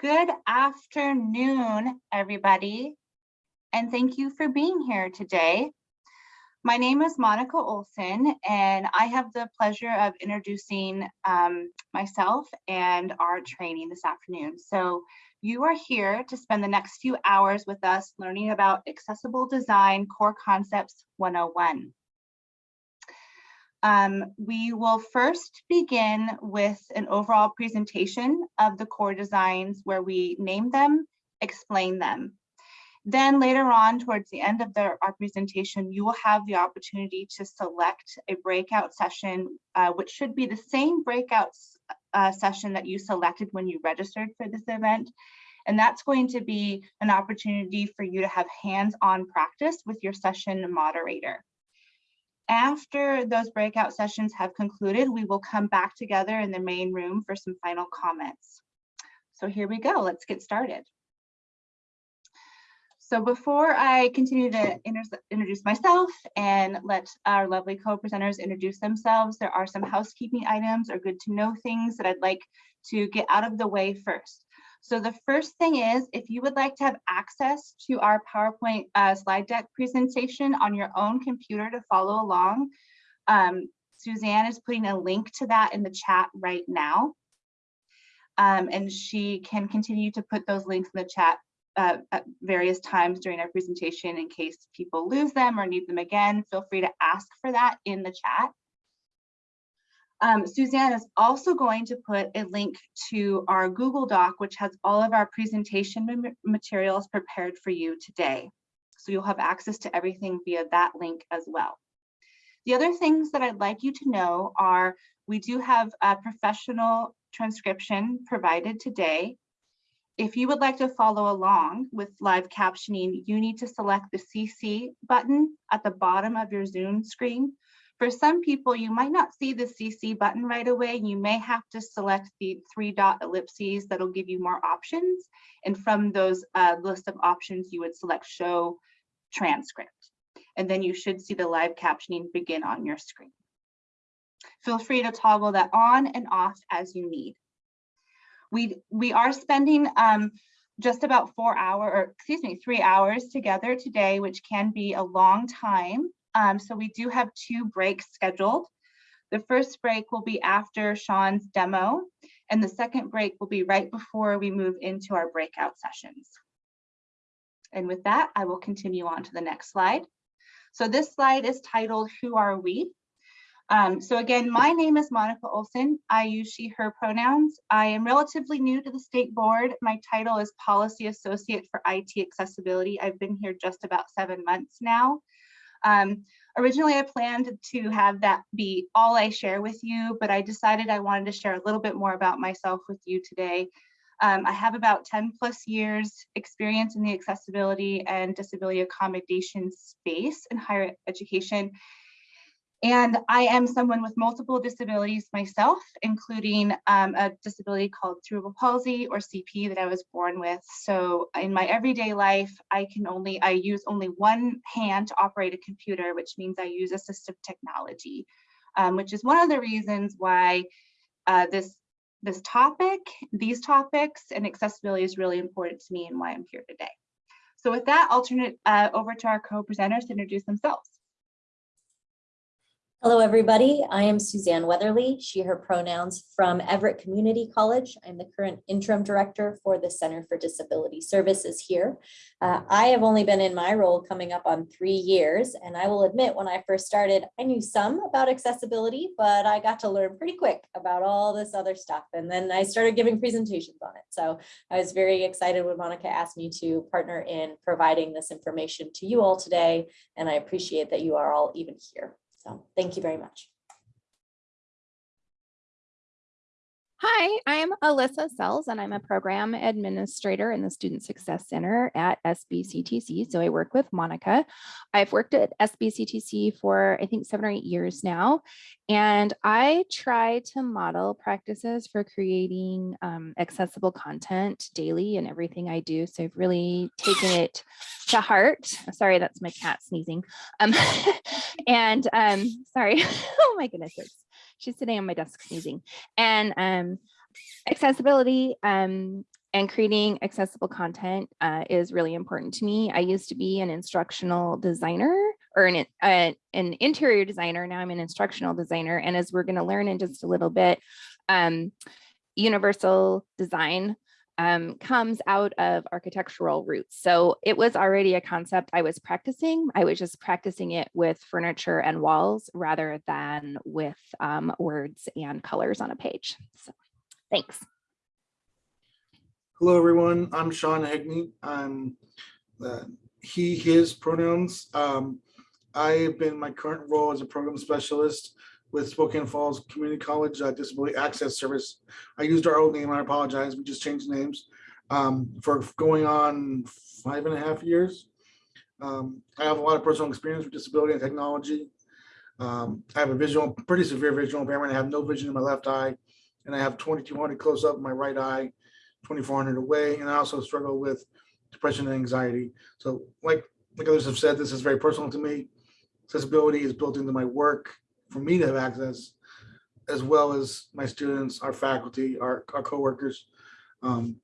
Good afternoon, everybody, and thank you for being here today. My name is Monica Olson, and I have the pleasure of introducing um, myself and our training this afternoon. So you are here to spend the next few hours with us learning about Accessible Design Core Concepts 101. Um, we will first begin with an overall presentation of the core designs where we name them, explain them. Then later on, towards the end of the, our presentation, you will have the opportunity to select a breakout session, uh, which should be the same breakout uh, session that you selected when you registered for this event. And that's going to be an opportunity for you to have hands-on practice with your session moderator. After those breakout sessions have concluded, we will come back together in the main room for some final comments. So here we go, let's get started. So before I continue to introduce myself and let our lovely co-presenters introduce themselves, there are some housekeeping items or good to know things that I'd like to get out of the way first. So the first thing is, if you would like to have access to our PowerPoint uh, slide deck presentation on your own computer to follow along, um, Suzanne is putting a link to that in the chat right now. Um, and she can continue to put those links in the chat uh, at various times during our presentation in case people lose them or need them again. Feel free to ask for that in the chat. Um, Suzanne is also going to put a link to our Google Doc, which has all of our presentation materials prepared for you today. So you'll have access to everything via that link as well. The other things that I'd like you to know are we do have a professional transcription provided today. If you would like to follow along with live captioning, you need to select the CC button at the bottom of your Zoom screen for some people, you might not see the CC button right away. You may have to select the three dot ellipses that'll give you more options. And from those uh, list of options, you would select show transcript. And then you should see the live captioning begin on your screen. Feel free to toggle that on and off as you need. We, we are spending um, just about four hour, or excuse me, three hours together today, which can be a long time. Um, so we do have two breaks scheduled. The first break will be after Sean's demo, and the second break will be right before we move into our breakout sessions. And with that, I will continue on to the next slide. So this slide is titled, Who Are We? Um, so again, my name is Monica Olson. I use she, her pronouns. I am relatively new to the state board. My title is Policy Associate for IT Accessibility. I've been here just about seven months now. Um, originally, I planned to have that be all I share with you, but I decided I wanted to share a little bit more about myself with you today. Um, I have about 10 plus years experience in the accessibility and disability accommodation space in higher education. And I am someone with multiple disabilities myself, including um, a disability called cerebral palsy or CP that I was born with. So in my everyday life, I can only, I use only one hand to operate a computer, which means I use assistive technology, um, which is one of the reasons why uh, this, this topic, these topics and accessibility is really important to me and why I'm here today. So with that, I'll turn it uh, over to our co-presenters to introduce themselves. Hello, everybody. I am Suzanne Weatherly, she, her pronouns from Everett Community College. I'm the current interim director for the Center for Disability Services here. Uh, I have only been in my role coming up on three years, and I will admit when I first started, I knew some about accessibility, but I got to learn pretty quick about all this other stuff. And then I started giving presentations on it. So I was very excited when Monica asked me to partner in providing this information to you all today, and I appreciate that you are all even here. So thank you very much. Hi, I'm Alyssa Sells and I'm a program administrator in the Student Success Center at SBCTC. So I work with Monica. I've worked at SBCTC for I think seven or eight years now. And I try to model practices for creating um, accessible content daily in everything I do. So I've really taken it to heart. Sorry, that's my cat sneezing. Um, and um, sorry, oh my goodness, it's she's sitting on my desk sneezing. And um, accessibility, um, and creating accessible content uh, is really important to me. I used to be an instructional designer or an, uh, an interior designer. Now I'm an instructional designer. And as we're going to learn in just a little bit, um, universal design um, comes out of architectural roots. So it was already a concept I was practicing. I was just practicing it with furniture and walls rather than with um, words and colors on a page. So thanks. Hello, everyone. I'm Sean Hegney. I'm uh, he, his pronouns. Um, I have been my current role as a program specialist with Spokane Falls Community College uh, Disability Access Service. I used our old name. I apologize. We just changed names um, for going on five and a half years. Um, I have a lot of personal experience with disability and technology. Um, I have a visual, pretty severe visual impairment. I have no vision in my left eye, and I have 2200 close up in my right eye. 2400 away and I also struggle with depression and anxiety. So like like others have said, this is very personal to me. Accessibility is built into my work for me to have access as well as my students, our faculty, our, our coworkers. Um,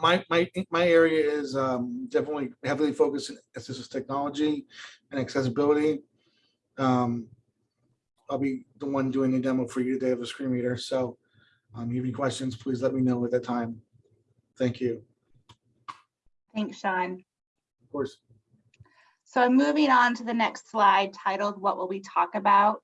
my, my, my area is um, definitely heavily focused in assistive technology and accessibility. Um, I'll be the one doing the demo for you today of a screen reader. So um, you have any questions, please let me know at that time. Thank you. Thanks, Sean. Of course. So I'm moving on to the next slide titled, What Will We Talk About?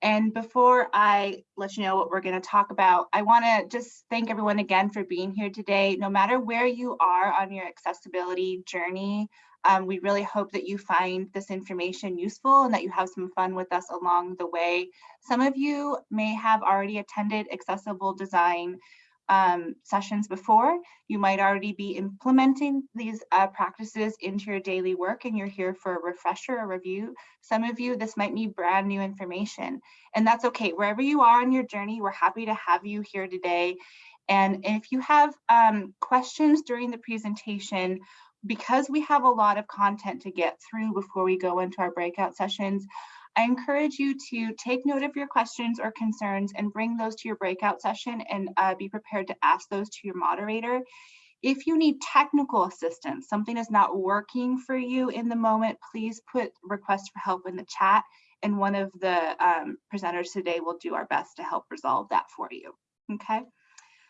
And before I let you know what we're going to talk about, I want to just thank everyone again for being here today. No matter where you are on your accessibility journey, um, we really hope that you find this information useful and that you have some fun with us along the way. Some of you may have already attended accessible design um, sessions before. You might already be implementing these uh, practices into your daily work and you're here for a refresher or review. Some of you, this might be brand new information and that's okay. Wherever you are on your journey, we're happy to have you here today. And if you have um, questions during the presentation, because we have a lot of content to get through before we go into our breakout sessions, I encourage you to take note of your questions or concerns and bring those to your breakout session and uh, be prepared to ask those to your moderator. If you need technical assistance, something is not working for you in the moment, please put request for help in the chat and one of the um, presenters today will do our best to help resolve that for you, okay?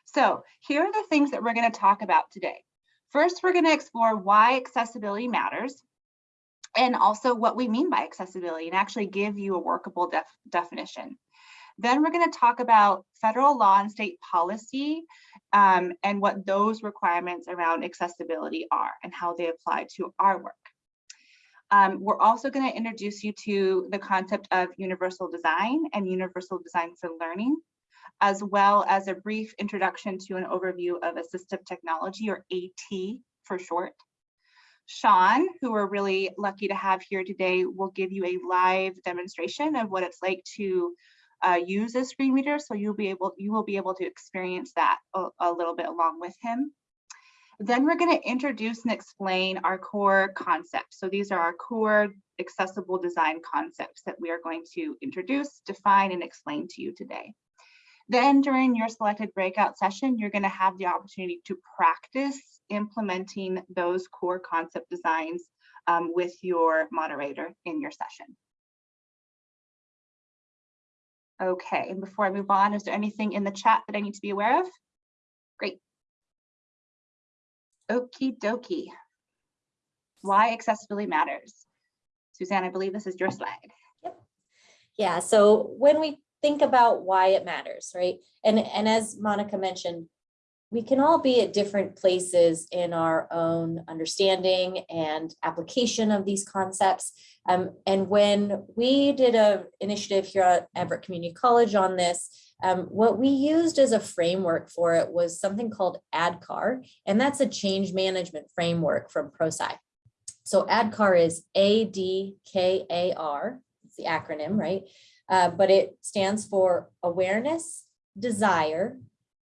So here are the things that we're gonna talk about today. First, we're gonna explore why accessibility matters and also what we mean by accessibility and actually give you a workable def definition. Then we're going to talk about federal law and state policy um, and what those requirements around accessibility are and how they apply to our work. Um, we're also going to introduce you to the concept of universal design and universal design for learning, as well as a brief introduction to an overview of assistive technology or AT for short. Sean, who we're really lucky to have here today, will give you a live demonstration of what it's like to uh, use a screen reader. So you'll be able, you will be able to experience that a, a little bit along with him. Then we're going to introduce and explain our core concepts. So these are our core accessible design concepts that we are going to introduce, define, and explain to you today. Then during your selected breakout session, you're going to have the opportunity to practice implementing those core concept designs um, with your moderator in your session. Okay, and before I move on, is there anything in the chat that I need to be aware of? Great. Okie dokie. Why accessibility matters. Suzanne, I believe this is your slide. Yep. Yeah, so when we think about why it matters, right? And, and as Monica mentioned, we can all be at different places in our own understanding and application of these concepts. Um, and when we did a initiative here at Everett Community College on this, um, what we used as a framework for it was something called ADKAR, and that's a change management framework from ProSci. So ADKAR is A-D-K-A-R, it's the acronym, right? Uh, but it stands for awareness, desire,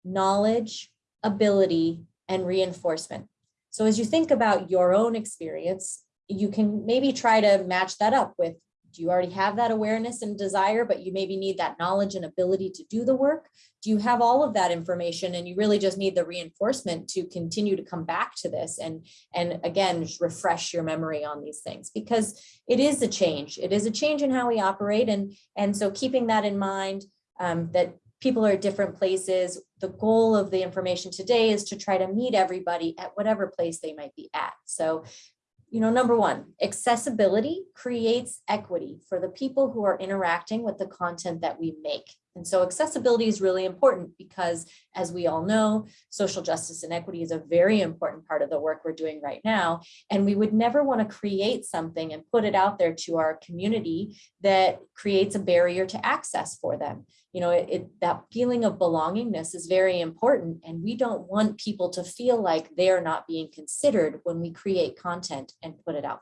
knowledge, ability, and reinforcement. So as you think about your own experience, you can maybe try to match that up with, Do you already have that awareness and desire, but you maybe need that knowledge and ability to do the work? Do you have all of that information and you really just need the reinforcement to continue to come back to this and, and again, refresh your memory on these things? Because it is a change. It is a change in how we operate. And, and so keeping that in mind, um, that people are at different places. The goal of the information today is to try to meet everybody at whatever place they might be at. So, you know, number one, accessibility creates equity for the people who are interacting with the content that we make. And so accessibility is really important because as we all know, social justice and equity is a very important part of the work we're doing right now. And we would never want to create something and put it out there to our community that creates a barrier to access for them. You know, it, it that feeling of belongingness is very important. And we don't want people to feel like they're not being considered when we create content and put it out.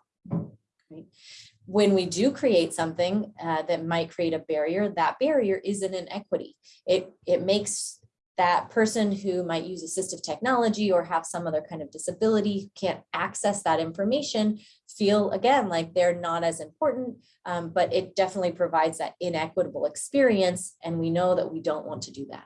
When we do create something uh, that might create a barrier, that barrier is an inequity. It, it makes that person who might use assistive technology or have some other kind of disability can't access that information feel again like they're not as important, um, but it definitely provides that inequitable experience. And we know that we don't want to do that.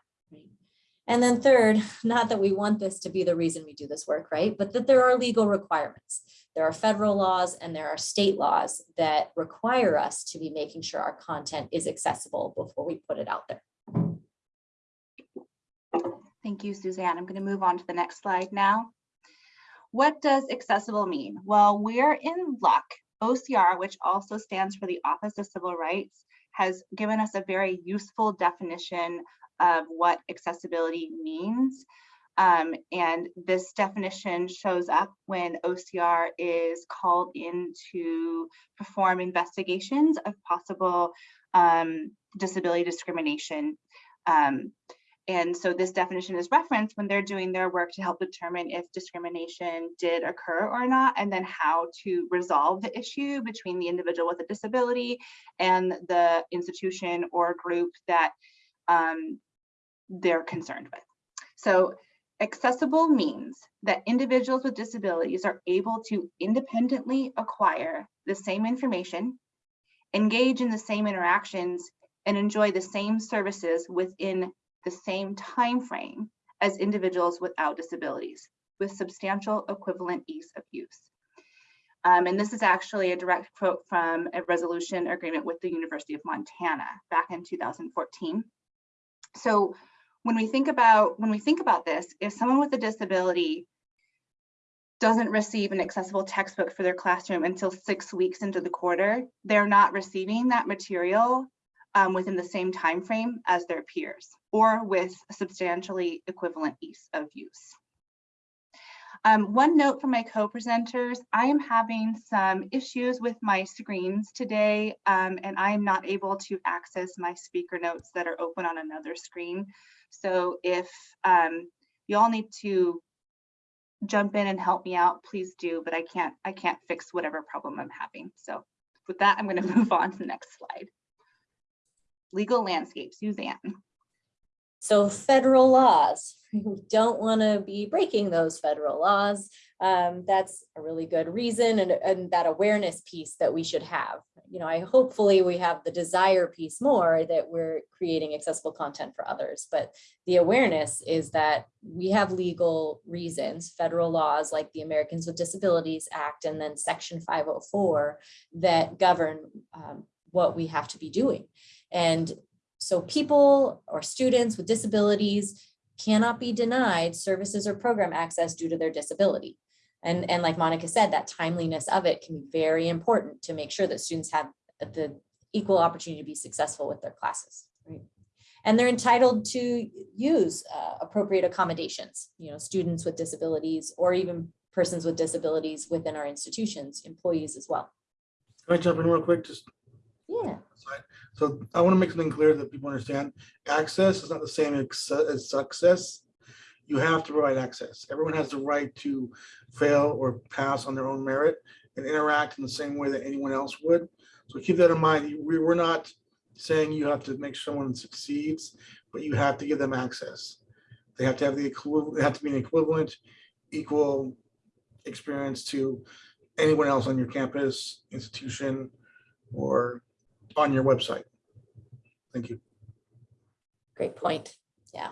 And then third, not that we want this to be the reason we do this work, right? But that there are legal requirements. There are federal laws and there are state laws that require us to be making sure our content is accessible before we put it out there. Thank you, Suzanne. I'm going to move on to the next slide now. What does accessible mean? Well, we're in luck. OCR, which also stands for the Office of Civil Rights, has given us a very useful definition of what accessibility means. Um, and this definition shows up when OCR is called in to perform investigations of possible um, disability discrimination. Um, and so this definition is referenced when they're doing their work to help determine if discrimination did occur or not, and then how to resolve the issue between the individual with a disability and the institution or group that um, they're concerned with. So accessible means that individuals with disabilities are able to independently acquire the same information, engage in the same interactions, and enjoy the same services within the same time frame as individuals without disabilities with substantial equivalent ease of use. Um, and this is actually a direct quote from a resolution agreement with the University of Montana back in 2014. So when we think about when we think about this, if someone with a disability doesn't receive an accessible textbook for their classroom until six weeks into the quarter, they're not receiving that material um, within the same time frame as their peers or with substantially equivalent ease of use. Um, one note from my co-presenters, I am having some issues with my screens today um, and I am not able to access my speaker notes that are open on another screen. So if um, you all need to jump in and help me out, please do, but I can't, I can't fix whatever problem I'm having. So with that, I'm gonna move on to the next slide. Legal landscape, Suzanne. So federal laws, we don't want to be breaking those federal laws. Um, that's a really good reason and, and that awareness piece that we should have. You know, I hopefully we have the desire piece more that we're creating accessible content for others, but the awareness is that we have legal reasons, federal laws like the Americans with Disabilities Act and then Section 504 that govern um, what we have to be doing. And so people or students with disabilities cannot be denied services or program access due to their disability. And, and like Monica said, that timeliness of it can be very important to make sure that students have the equal opportunity to be successful with their classes. Right? And they're entitled to use uh, appropriate accommodations, you know, students with disabilities or even persons with disabilities within our institutions, employees as well. Can I jump in real quick? Just Yeah. So I want to make something clear that people understand. Access is not the same as success. You have to provide access. Everyone has the right to fail or pass on their own merit and interact in the same way that anyone else would. So keep that in mind. We're not saying you have to make someone succeeds, but you have to give them access. They have to have the equivalent, they have to be an equivalent, equal experience to anyone else on your campus, institution, or on your website. Thank you. Great point. Yeah.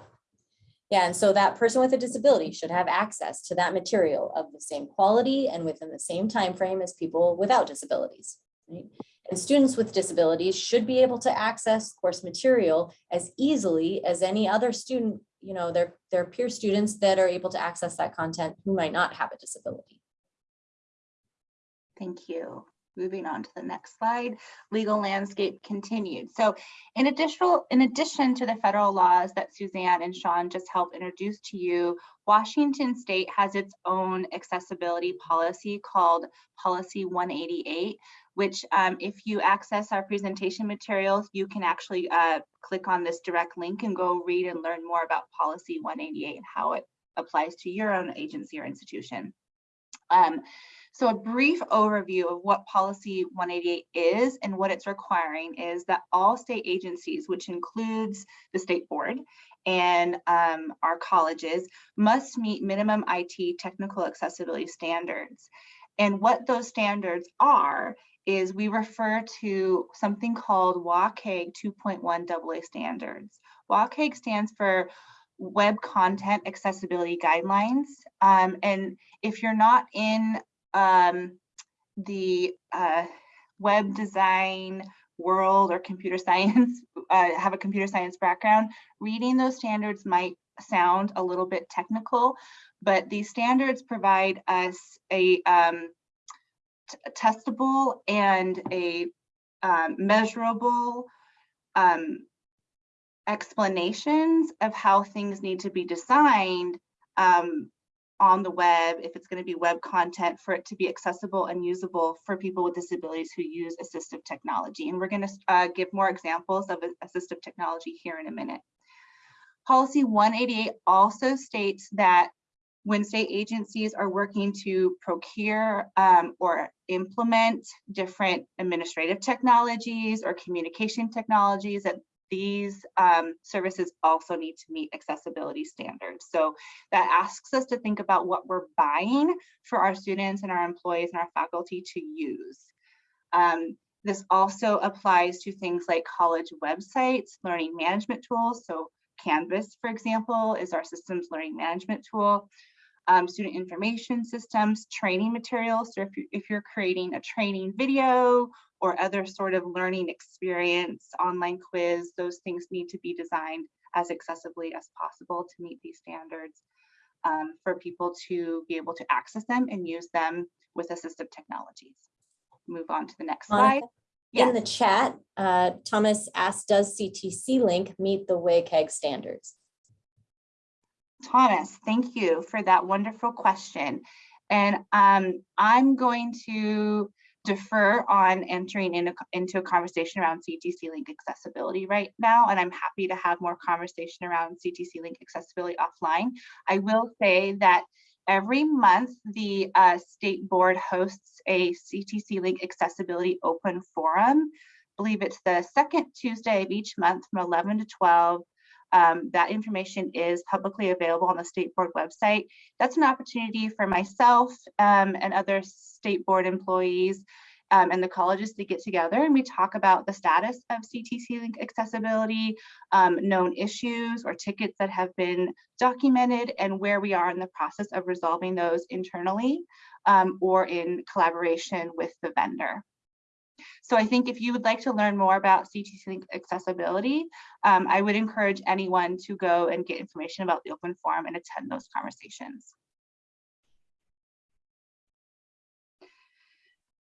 Yeah, and so that person with a disability should have access to that material of the same quality and within the same time frame as people without disabilities. right? And students with disabilities should be able to access course material as easily as any other student, you know, their, their peer students that are able to access that content who might not have a disability. Thank you. Moving on to the next slide, legal landscape continued. So in additional, in addition to the federal laws that Suzanne and Sean just helped introduce to you, Washington State has its own accessibility policy called Policy 188, which um, if you access our presentation materials, you can actually uh, click on this direct link and go read and learn more about Policy 188 and how it applies to your own agency or institution. Um, so a brief overview of what policy 188 is and what it's requiring is that all state agencies, which includes the state board and um, our colleges, must meet minimum IT technical accessibility standards. And what those standards are is we refer to something called WCAG 2.1 AA standards. WCAG stands for Web Content Accessibility Guidelines. Um, and if you're not in um, the uh, web design world or computer science, uh, have a computer science background, reading those standards might sound a little bit technical, but these standards provide us a um, testable and a um, measurable um, explanations of how things need to be designed um, on the web, if it's going to be web content, for it to be accessible and usable for people with disabilities who use assistive technology. And we're going to uh, give more examples of assistive technology here in a minute. Policy 188 also states that when state agencies are working to procure um, or implement different administrative technologies or communication technologies, that these um, services also need to meet accessibility standards. So that asks us to think about what we're buying for our students and our employees and our faculty to use. Um, this also applies to things like college websites, learning management tools. So Canvas, for example, is our systems learning management tool. Um, student information systems, training materials. So if, you, if you're creating a training video or other sort of learning experience, online quiz, those things need to be designed as accessibly as possible to meet these standards um, for people to be able to access them and use them with assistive technologies. Move on to the next slide. In the chat, uh, Thomas asked, does CTC Link meet the WCAG standards? Thomas, thank you for that wonderful question. And um, I'm going to defer on entering in a, into a conversation around CTC Link accessibility right now, and I'm happy to have more conversation around CTC Link accessibility offline. I will say that every month the uh, state board hosts a CTC Link accessibility open forum. I believe it's the second Tuesday of each month from 11 to 12 um, that information is publicly available on the state board website. That's an opportunity for myself um, and other state board employees um, and the colleges to get together and we talk about the status of CTC link accessibility, um, known issues or tickets that have been documented and where we are in the process of resolving those internally um, or in collaboration with the vendor. So I think if you would like to learn more about CTC Link accessibility, um, I would encourage anyone to go and get information about the open forum and attend those conversations.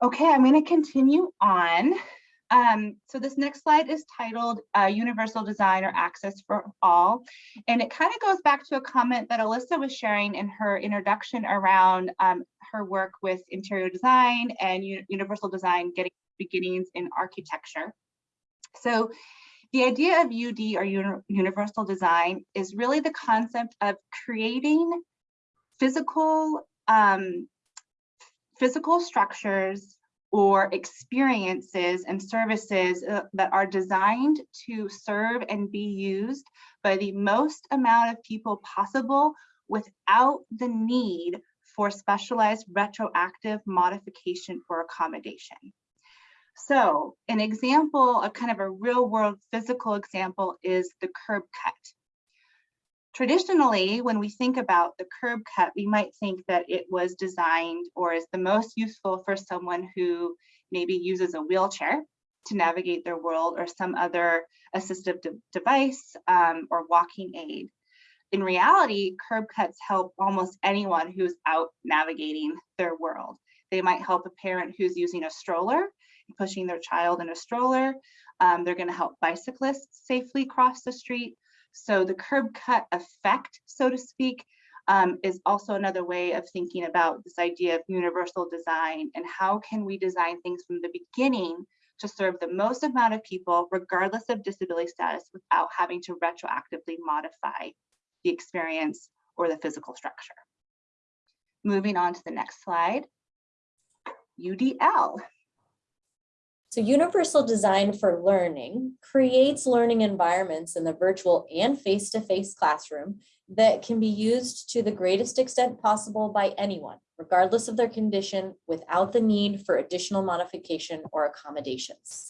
Okay, I'm going to continue on. Um, so this next slide is titled uh, Universal Design or Access for All. And it kind of goes back to a comment that Alyssa was sharing in her introduction around um, her work with interior design and universal design getting beginnings in architecture. So the idea of UD or uni universal design is really the concept of creating physical um, physical structures or experiences and services uh, that are designed to serve and be used by the most amount of people possible without the need for specialized retroactive modification or accommodation. So an example, a kind of a real world physical example is the curb cut. Traditionally, when we think about the curb cut, we might think that it was designed or is the most useful for someone who maybe uses a wheelchair to navigate their world or some other assistive de- device um, or walking aid. In reality, curb cuts help almost anyone who's out navigating their world. They might help a parent who's using a stroller, pushing their child in a stroller. Um, they're going to help bicyclists safely cross the street. So the curb cut effect, so to speak, um, is also another way of thinking about this idea of universal design and how can we design things from the beginning to serve the most amount of people, regardless of disability status, without having to retroactively modify the experience or the physical structure. Moving on to the next slide. UDL. So universal design for learning creates learning environments in the virtual and face-to-face classroom that can be used to the greatest extent possible by anyone, regardless of their condition, without the need for additional modification or accommodations.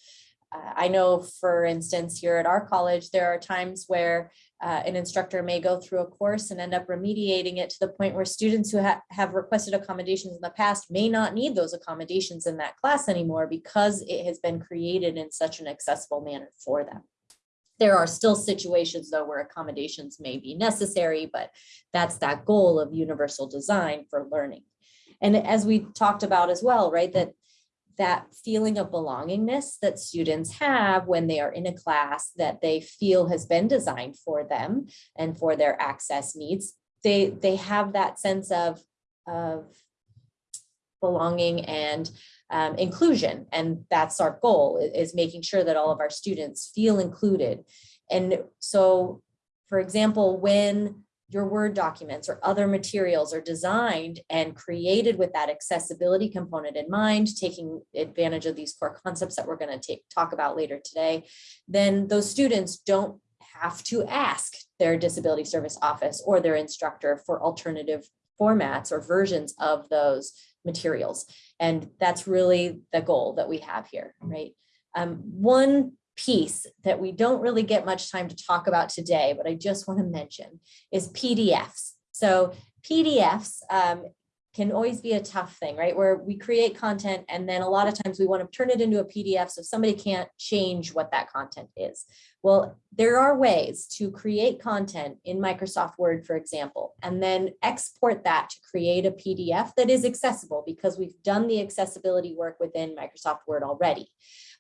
Uh, I know, for instance, here at our college, there are times where uh, an instructor may go through a course and end up remediating it to the point where students who ha- have requested accommodations in the past may not need those accommodations in that class anymore because it has been created in such an accessible manner for them. There are still situations though where accommodations may be necessary, but that's that goal of universal design for learning. And as we talked about as well, right, that that feeling of belongingness that students have when they are in a class that they feel has been designed for them and for their access needs, they, they have that sense of, of belonging and um, inclusion. And that's our goal is making sure that all of our students feel included. And so, for example, when your Word documents or other materials are designed and created with that accessibility component in mind, taking advantage of these core concepts that we're going to talk about later today, then those students don't have to ask their disability service office or their instructor for alternative formats or versions of those materials. And that's really the goal that we have here, right? Um, one piece that we don't really get much time to talk about today, but I just want to mention is PDFs. So PDFs um, can always be a tough thing, right? Where we create content and then a lot of times we want to turn it into a PDF so somebody can't change what that content is. Well, there are ways to create content in Microsoft Word, for example, and then export that to create a PDF that is accessible because we've done the accessibility work within Microsoft Word already.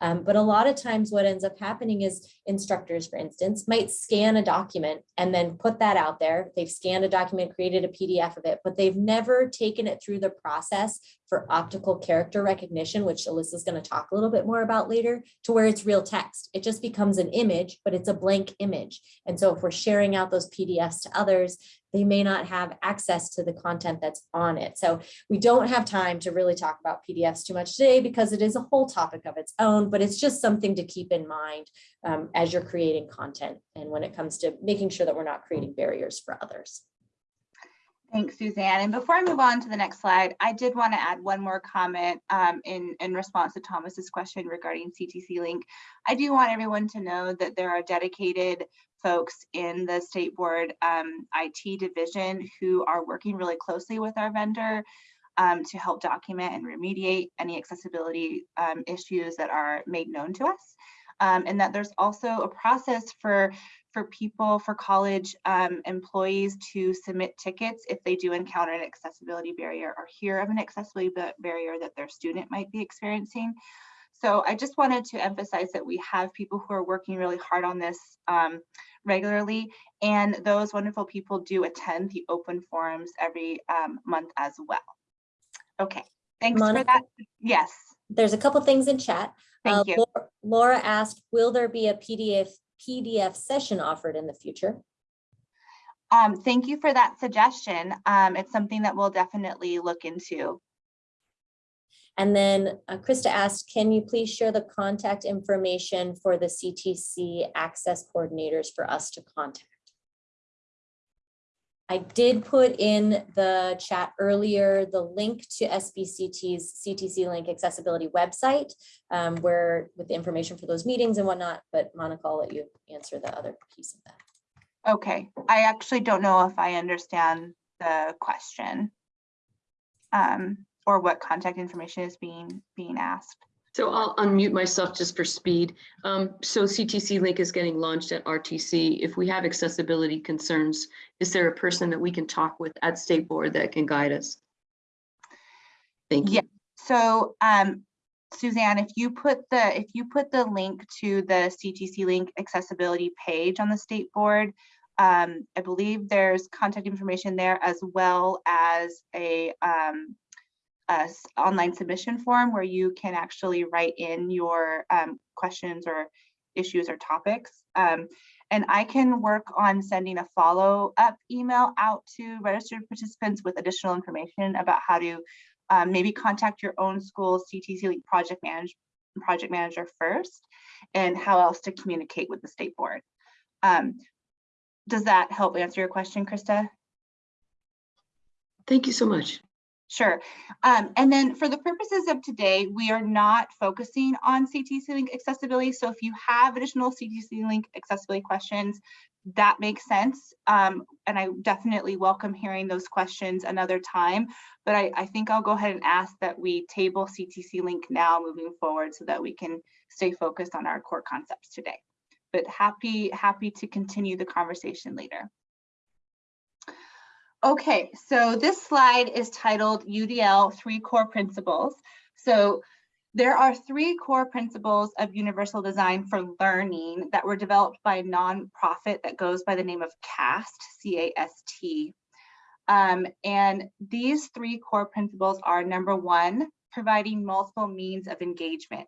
Um, but a lot of times what ends up happening is instructors, for instance, might scan a document and then put that out there. They've scanned a document, created a PDF of it, but they've never taken it through the process for optical character recognition, which Alyssa's going to talk a little bit more about later, to where it's real text. It just becomes an image, but it's a blank image. And so if we're sharing out those PDFs to others, they may not have access to the content that's on it. So we don't have time to really talk about PDFs too much today because it is a whole topic of its own, but it's just something to keep in mind um, as you're creating content and when it comes to making sure that we're not creating barriers for others. Thanks, Suzanne. And before I move on to the next slide, I did want to add one more comment um, in, in response to Thomas's question regarding CTC Link. I do want everyone to know that there are dedicated folks in the State Board um, IT division who are working really closely with our vendor um, to help document and remediate any accessibility um, issues that are made known to us. Um, and that there's also a process for for people, for college um, employees to submit tickets if they do encounter an accessibility barrier or hear of an accessibility barrier that their student might be experiencing. So I just wanted to emphasize that we have people who are working really hard on this um, regularly, and those wonderful people do attend the open forums every um, month as well. Okay, thanks for Monica? that. Yes, There's a couple things in chat. Uh, you. Laura- Laura asked, will there be a PDF, PDF session offered in the future? Um, thank you for that suggestion. Um, it's something that we'll definitely look into. And then uh, Krista asked, can you please share the contact information for the CTC access coordinators for us to contact? I did put in the chat earlier, the link to SBCT's CTC Link accessibility website, um, where with the information for those meetings and whatnot, but Monica, I'll let you answer the other piece of that. Okay, I actually don't know if I understand the question. Um, or what contact information is being, being asked. So I'll unmute myself just for speed. Um, so CTC Link is getting launched at RTC. If we have accessibility concerns, is there a person that we can talk with at State Board that can guide us? Thank you. Yeah. So, um, Suzanne, if you put the, if you put the link to the CTC link accessibility page on the state board, um, I believe there's contact information there as well as a, um, a online submission form where you can actually write in your, um, questions or issues or topics. Um, and I can work on sending a follow-up email out to registered participants with additional information about how to um, maybe contact your own school CTC project project manager first, and how else to communicate with the state board. Um, does that help answer your question, Krista? Thank you so much. Sure. Um, and then for the purposes of today, we are not focusing on CTC Link accessibility. So if you have additional CTC Link accessibility questions, that makes sense. Um, and I definitely welcome hearing those questions another time. But I, I think I'll go ahead and ask that we table CTC Link now moving forward so that we can stay focused on our core concepts today. But happy, happy to continue the conversation later. Okay, so this slide is titled UDL Three Core Principles. So there are three core principles of universal design for learning that were developed by a nonprofit that goes by the name of CAST, C-A-S-T. Um, and these three core principles are number one, providing multiple means of engagement.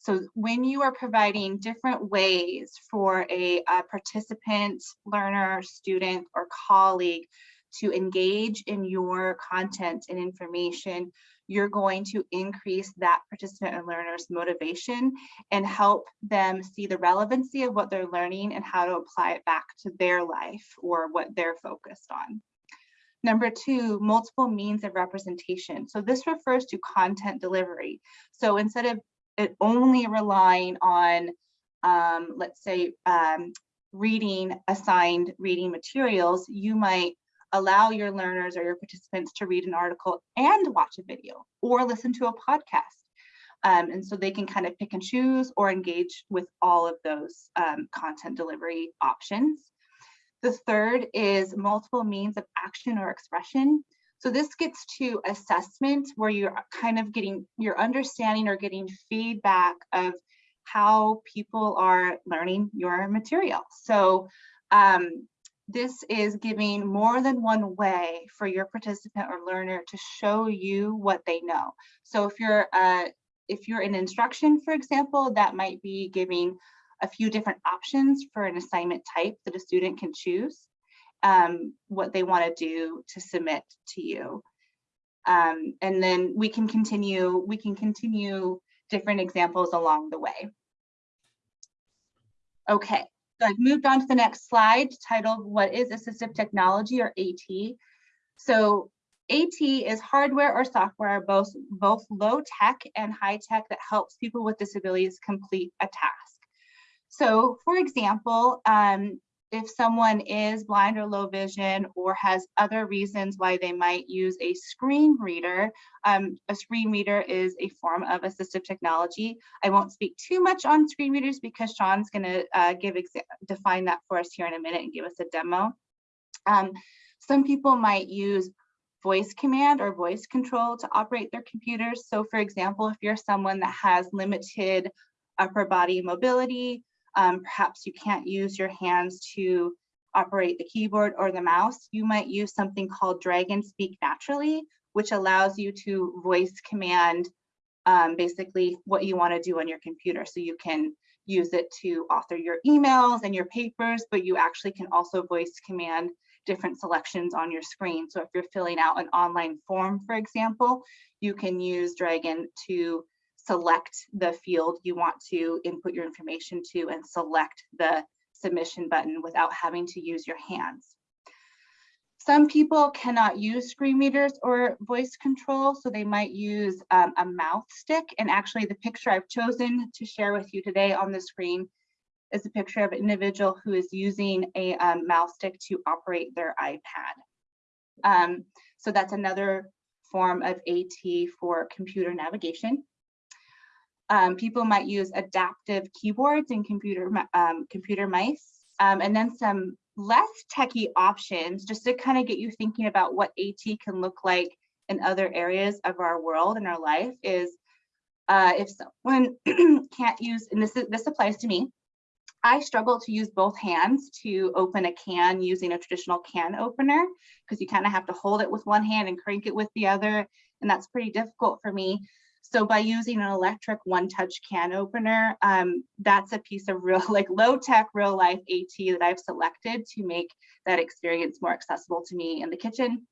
So when you are providing different ways for a, a participant, learner, student, or colleague to engage in your content and information, you're going to increase that participant and learner's motivation and help them see the relevancy of what they're learning and how to apply it back to their life or what they're focused on. Number two, multiple means of representation. So this refers to content delivery. So instead of it only relying on, um, let's say, um, reading assigned reading materials, you might allow your learners or your participants to read an article and watch a video or listen to a podcast. Um, and so they can kind of pick and choose or engage with all of those um, content delivery options. The third is multiple means of action or expression. So this gets to assessment where you're kind of getting your understanding or getting feedback of how people are learning your material. So um, this is giving more than one way for your participant or learner to show you what they know. So if you're uh, if you're in instruction, for example, that might be giving a few different options for an assignment type that a student can choose um, what they want to do to submit to you. Um, and then we can continue, we can continue different examples along the way. Okay, so I've moved on to the next slide titled What is Assistive Technology or AT? So AT is hardware or software, both, both low tech and high tech that helps people with disabilities complete a task. So for example, um, if someone is blind or low vision or has other reasons why they might use a screen reader, um, a screen reader is a form of assistive technology. I won't speak too much on screen readers because Sean's going to uh, give define that for us here in a minute and give us a demo. Um, some people might use voice command or voice control to operate their computers. So for example, if you're someone that has limited upper body mobility, um, perhaps you can't use your hands to operate the keyboard or the mouse, you might use something called Dragon Speak Naturally, which allows you to voice command um, basically what you want to do on your computer. So you can use it to author your emails and your papers, but you actually can also voice command different selections on your screen. So if you're filling out an online form, for example, you can use Dragon to select the field you want to input your information to and select the submission button without having to use your hands. Some people cannot use screen readers or voice control, so they might use um, a mouth stick. And actually the picture I've chosen to share with you today on the screen is a picture of an individual who is using a um, stick to operate their iPad. Um, so that's another form of AT for computer navigation. Um, people might use adaptive keyboards and computer um, computer mice, um, and then some less techy options just to kind of get you thinking about what AT can look like in other areas of our world and our life is uh, if someone can't use, and this is, this applies to me, I struggle to use both hands to open a can using a traditional can opener because you kind of have to hold it with one hand and crank it with the other, and that's pretty difficult for me. So by using an electric one-touch can opener, um, that's a piece of real, like low-tech, real-life AT that I've selected to make that experience more accessible to me in the kitchen.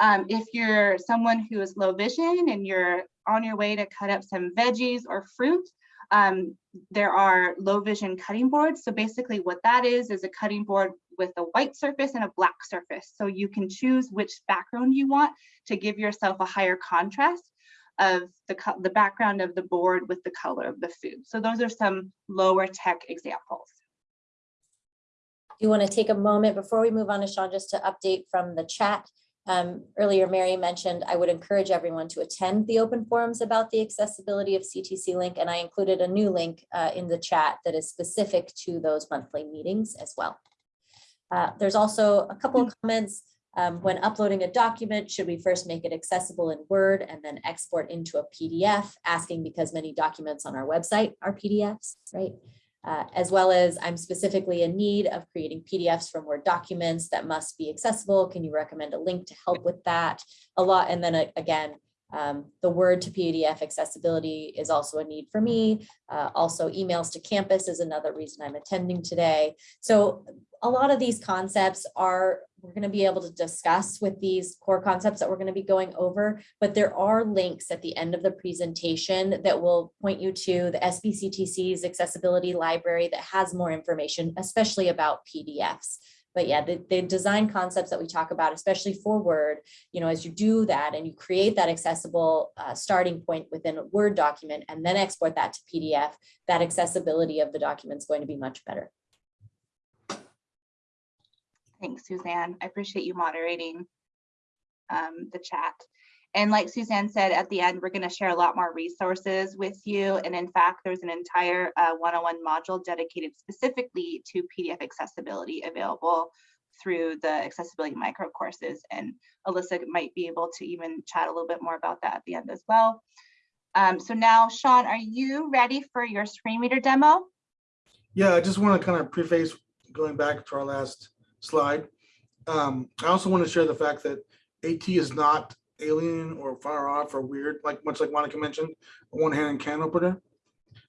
Um, if you're someone who is low vision and you're on your way to cut up some veggies or fruit, um, there are low vision cutting boards. So basically what that is, is a cutting board with a white surface and a black surface. So you can choose which background you want to give yourself a higher contrast of the, the background of the board with the color of the food. So those are some lower tech examples. Do you want to take a moment before we move on to Sean, just to update from the chat? Um, earlier, Mary mentioned I would encourage everyone to attend the open forums about the accessibility of CTC Link, and I included a new link uh, in the chat that is specific to those monthly meetings as well. Uh, there's also a couple of comments. Um, when uploading a document, should we first make it accessible in Word and then export into a PDF? Asking because many documents on our website are PDFs, right? Uh, as well as I'm specifically in need of creating PDFs from Word documents that must be accessible. Can you recommend a link to help with that? A lot, and then uh, again, um, the Word to PDF accessibility is also a need for me. Uh, also, emails to campus is another reason I'm attending today. So a lot of these concepts are we're going to be able to discuss with these core concepts that we're going to be going over, but there are links at the end of the presentation that will point you to the SBCTC's accessibility library that has more information, especially about PDFs. But yeah, the, the design concepts that we talk about, especially for Word, you know, as you do that and you create that accessible uh, starting point within a Word document and then export that to PDF, that accessibility of the document is going to be much better. Thanks, Suzanne. I appreciate you moderating um, the chat. And like Suzanne said, at the end, we're going to share a lot more resources with you. And in fact, there's an entire uh, 101 module dedicated specifically to PDF accessibility available through the accessibility micro courses. And Alyssa might be able to even chat a little bit more about that at the end as well. Um, so now, Sean, are you ready for your screen reader demo? Yeah, I just want to kind of preface going back to our last slide. Um, I also want to share the fact that AT is not alien or far off or weird, like much like Monica mentioned, a one-hand can opener.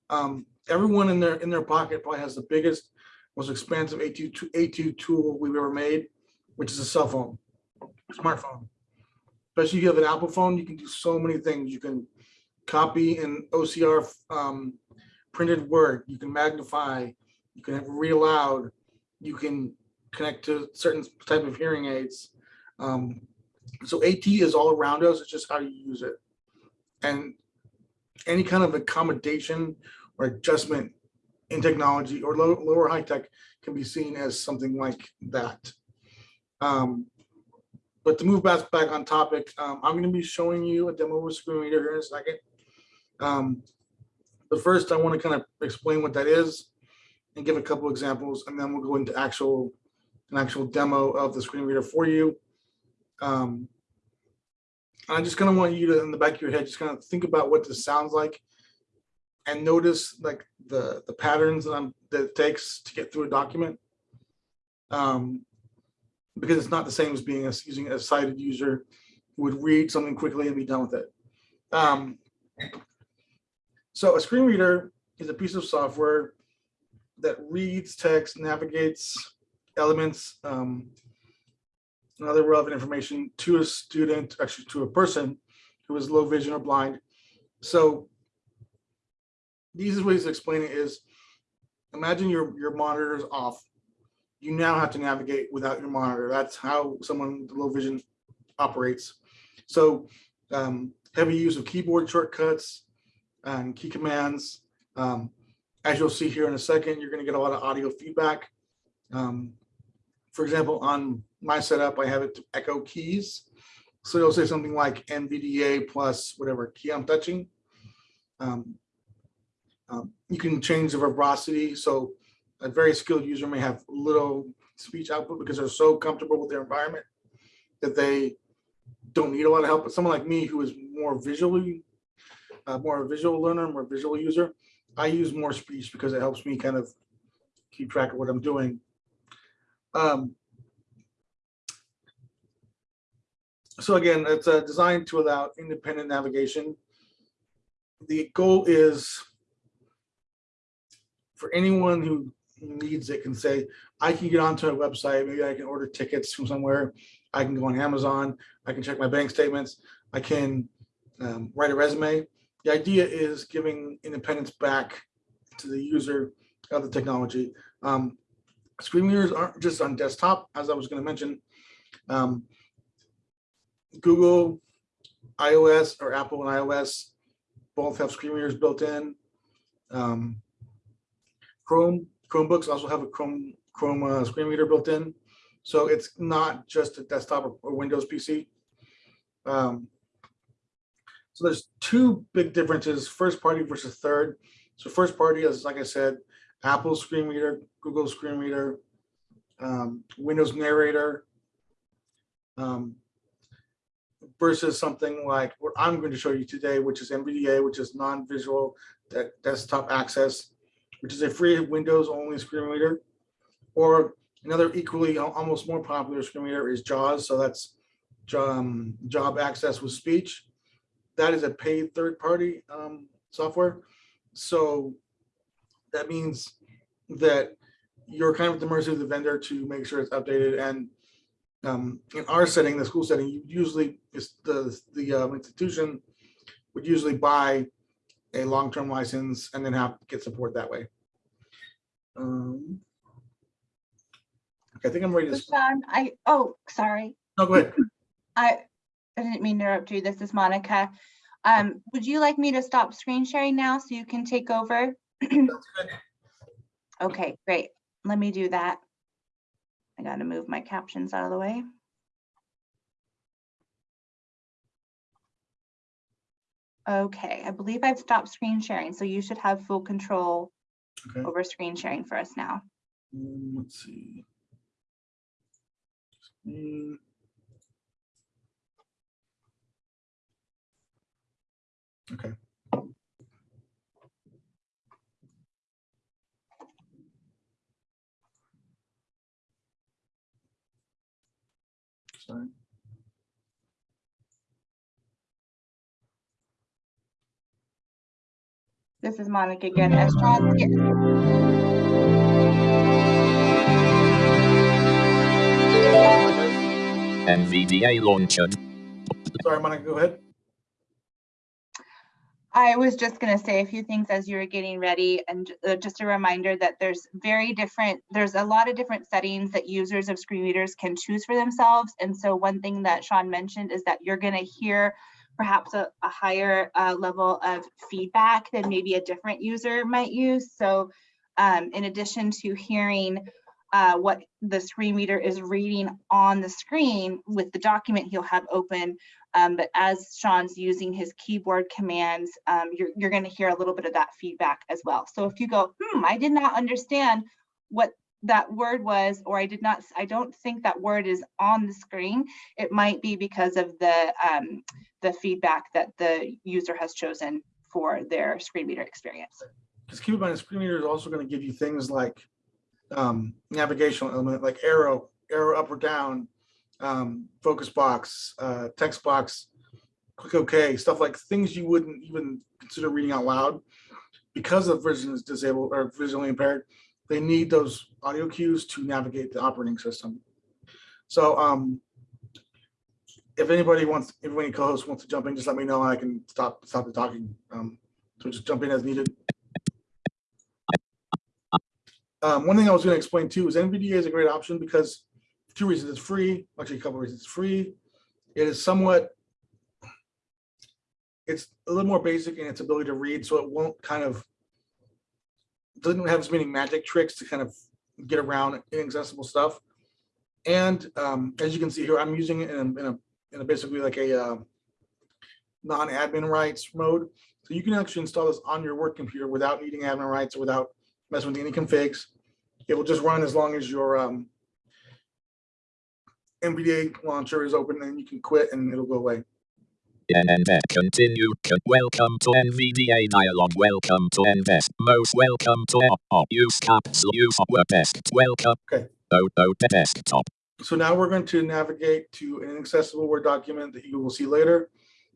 Um, everyone in their in their pocket probably has the biggest, most expansive AT, to- AT tool we've ever made, which is a cell phone, smartphone. Especially if you have an Apple phone, you can do so many things. You can copy in OCR um, printed word, you can magnify, you can read aloud, you can connect to certain type of hearing aids. Um, so AT is all around us, it's just how you use it. And any kind of accommodation or adjustment in technology or low, lower high tech can be seen as something like that. Um, but to move back back on topic, um, I'm going to be showing you a demo a screen reader here in a second. Um, but first, I want to kind of explain what that is and give a couple examples, and then we'll go into actual an actual demo of the screen reader for you. Um, I just kind of want you to, in the back of your head, just kind of think about what this sounds like and notice like the, the patterns that, I'm, that it takes to get through a document. Um, because it's not the same as being a, using a sighted user would read something quickly and be done with it. Um, so a screen reader is a piece of software that reads text, navigates elements, um, and other relevant information to a student, actually to a person who is low vision or blind. So the easiest ways to explain it is imagine your, your monitor is off. you now have to navigate without your monitor. That's how someone with low vision operates. So um, heavy use of keyboard shortcuts and key commands. Um, as you'll see here in a second, you're going to get a lot of audio feedback. Um, for example, on my setup, I have it to echo keys. So it'll say something like NVDA plus whatever key I'm touching. Um, um, you can change the verbosity. So a very skilled user may have little speech output because they're so comfortable with their environment that they don't need a lot of help. But someone like me who is more visually, uh, more a visual learner, more visual user, I use more speech because it helps me kind of keep track of what I'm doing. Um, so again, it's uh, designed to allow independent navigation. The goal is for anyone who needs it can say, I can get onto a website, maybe I can order tickets from somewhere, I can go on Amazon, I can check my bank statements, I can um, write a resume. The idea is giving independence back to the user of the technology. Um, screen readers aren't just on desktop, as I was going to mention. Um, Google, iOS, or Apple and iOS both have screen readers built in. Um, Chrome, Chromebooks also have a Chrome Chrome uh, screen reader built in. So it's not just a desktop or, or Windows PC. Um, so there's two big differences, first party versus third. So first party is, like I said, Apple screen reader, Google screen reader, um, Windows narrator, um, versus something like what I'm going to show you today, which is NVDA, which is non-visual de desktop access, which is a free Windows only screen reader. Or another equally, almost more popular screen reader is JAWS. So that's um, job access with speech. That is a paid third-party um, software. So that means that you're kind of at the mercy of the vendor to make sure it's updated. And um, in our setting, the school setting, you usually the the um, institution would usually buy a long-term license and then have get support that way. Um, okay, I think I'm ready to. Sean, I, oh, sorry. No, go ahead. I, I didn't mean to interrupt you. This is Monica. Um, would you like me to stop screen sharing now so you can take over? Okay, great. Let me do that. I gotta move my captions out of the way. Okay, I believe I've stopped screen sharing, so you should have full control Okay. over screen sharing for us now. Um, let's see. Screen. Okay. Sorry. This is Monica again. As Sean, yeah, NVDA launcher. Sorry, Monica, go ahead. I was just gonna say a few things as you were getting ready and uh, just a reminder that there's very different, there's a lot of different settings that users of screen readers can choose for themselves. And so one thing that Sean mentioned is that you're gonna hear perhaps a, a higher uh, level of feedback than maybe a different user might use. So um, in addition to hearing uh, what the screen reader is reading on the screen with the document he'll have open, um, but as Sean's using his keyboard commands, um, you're, you're going to hear a little bit of that feedback as well. So if you go, hmm, I did not understand what that word was, or I did not, I don't think that word is on the screen, it might be because of the, um, the feedback that the user has chosen for their screen reader experience. Because keep in mind, the screen reader is also going to give you things like um, navigational element, like arrow, arrow up or down, um, focus box, uh, text box, click OK, stuff like things you wouldn't even consider reading out loud because the vision is disabled or visually impaired. They need those audio cues to navigate the operating system. So um, if anybody wants, if any co-host wants to jump in, just let me know. and I can stop stop the talking. Um, so just jump in as needed. Um, one thing I was gonna explain too is NVDA is a great option because two reasons, it's free, actually a couple reasons, it's free. It is somewhat, it's a little more basic in its ability to read, so it won't kind of doesn't have as many magic tricks to kind of get around inaccessible stuff. And um, as you can see here, I'm using it in a, in a, in a basically like a uh, non-admin rights mode. So you can actually install this on your work computer without needing admin rights, or without messing with any configs. It will just run as long as your um, NVDA launcher is open and you can quit and it'll go away. NNVET continue. Welcome to NVDA dialog. Welcome to NVET. Most welcome to O- O- use caps. Use word desk. Welcome. Okay. O O desktop. So now we're going to navigate to an accessible Word document that you will see later.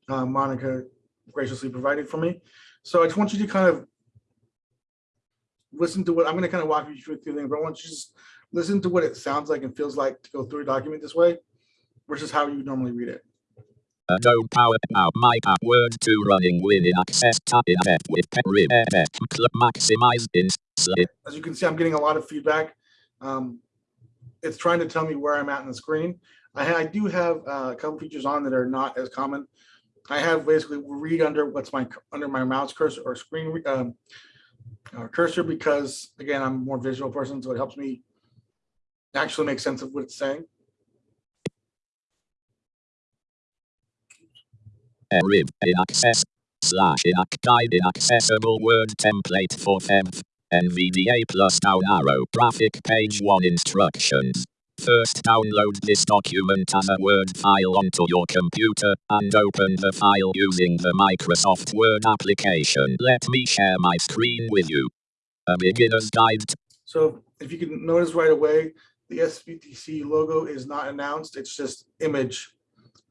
uh, Monica graciously provided for me. So I just want you to kind of listen to what, I'm going to kind of walk you through the thing, but I want you to just listen to what it sounds like and feels like to go through a document this way versus how you normally read it. Adobe Power Now My Power Word 2 running with access tab in F with Perib FF Club Maximize in. As you can see, I'm getting a lot of feedback. Um, It's trying to tell me where I'm at in the screen. I, I do have uh, a couple features on that are not as common. I have basically read under what's my, under my mouse cursor or screen um, uh, cursor because again, I'm more visual person, so it helps me actually make sense of what it's saying. In access slash in guide in accessible word template for FEMF. NVDA plus down arrow graphic page one instructions. First download this document as a Word file onto your computer and open the file using the Microsoft Word application. Let me share my screen with you. A beginner's guide So if you can notice right away, the SVTC logo is not announced, it's just image.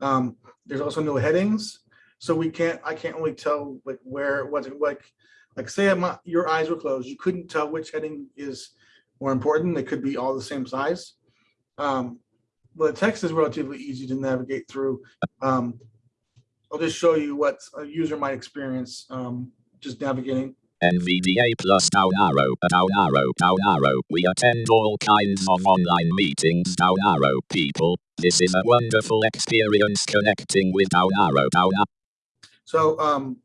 Um, There's also no headings, so we can't, I can't really tell like where, what's like, like say I'm your eyes were closed, you couldn't tell which heading is more important, they could be all the same size. Um, But text is relatively easy to navigate through. Um, I'll just show you what a user might experience, um, just navigating. NVDA plus down arrow, down arrow, down arrow. We attend all kinds of online meetings, down arrow people. This is a wonderful experience connecting with down arrow, down arrow. So um,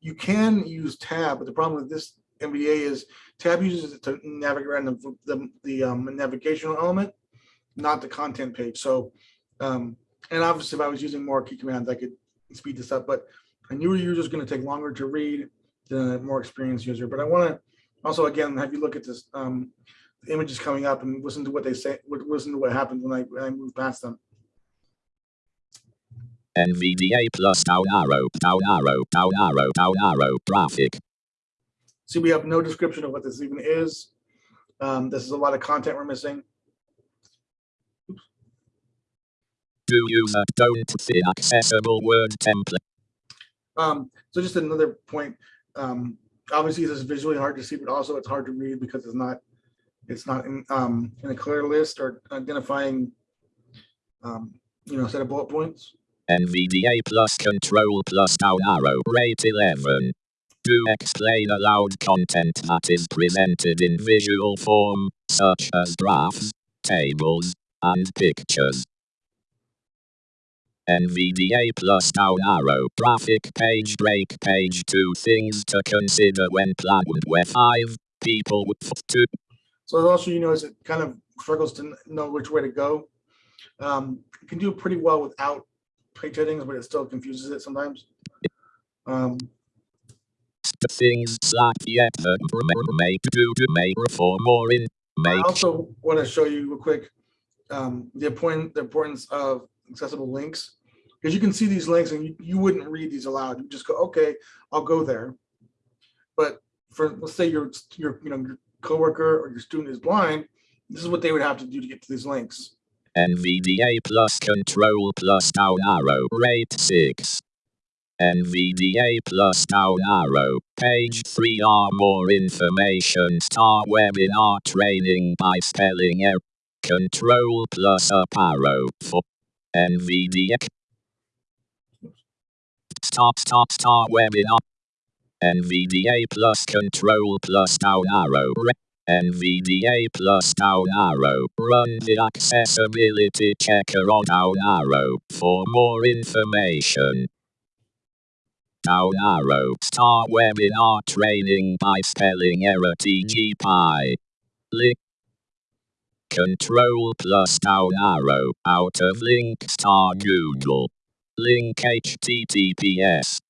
you can use tab, but the problem with this MBA is tab uses it to navigate around the, the, the um, navigational element, not the content page. So, um, and obviously if I was using more key commands, I could speed this up, but a newer user is going to take longer to read than a more experienced user. But I want to also, again, have you look at this um, images coming up and listen to what they say, listen to what happens when I, when I move past them. NVDA plus down arrow, down arrow, down arrow, down arrow, graphic. See, we have no description of what this even is. Um, this is a lot of content we're missing. Do user don't see accessible word template. Um, so just another point, um, obviously this is visually hard to see, but also it's hard to read because it's not, it's not in, um, in a clear list or identifying, um, you know, set of bullet points. NVDA plus control plus down arrow, rate 11. Do explain aloud content that is presented in visual form, such as graphs, tables, and pictures. NVDA plus down arrow, graphic page break page two things to consider when planning where five people with two So also, you notice it kind of struggles to know which way to go. Um, it can do pretty well without page headings, but it still confuses it sometimes. Um, things slash yet the make do to make for more in I also want to show you real quick um, the important the importance of accessible links because you can see these links and you, you wouldn't read these aloud. You just go, okay, I'll go there. But for let's say your your you know your coworker or your student is blind, this is what they would have to do to get to these links. NVDA plus control plus down arrow rate 6. NVDA plus down arrow page 3 are more information. Start webinar training by spelling error. Control plus up arrow. For NVDA start start start webinar NVDA plus control plus down arrow NVDA plus down arrow. Run the accessibility checker on down arrow for more information. Down arrow. Start webinar training by spelling error TGPie. Link. Control plus down arrow. Out of link star Google. Link https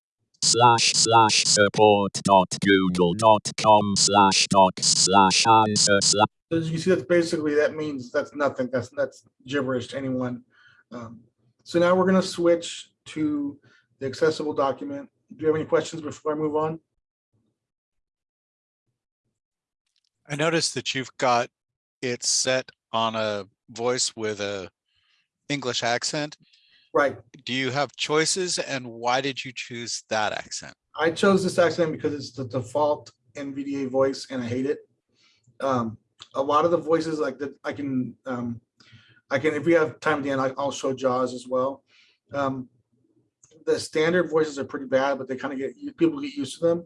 slash slash support dot google dot com slash docs slash answer slash As you see, that's basically, that means that's nothing. That's, that's gibberish to anyone. Um, So now we're gonna switch to the accessible document. Do you have any questions before I move on? I noticed that you've got it set on a voice with a English accent. Right. Do you have choices and why did you choose that accent? I chose this accent because it's the default NVDA voice and I hate it. Um, a lot of the voices like that, I can, um, I can, if we have time at the end, I- I'll show Jaws as well. Um, the standard voices are pretty bad, but they kind of get, people get used to them.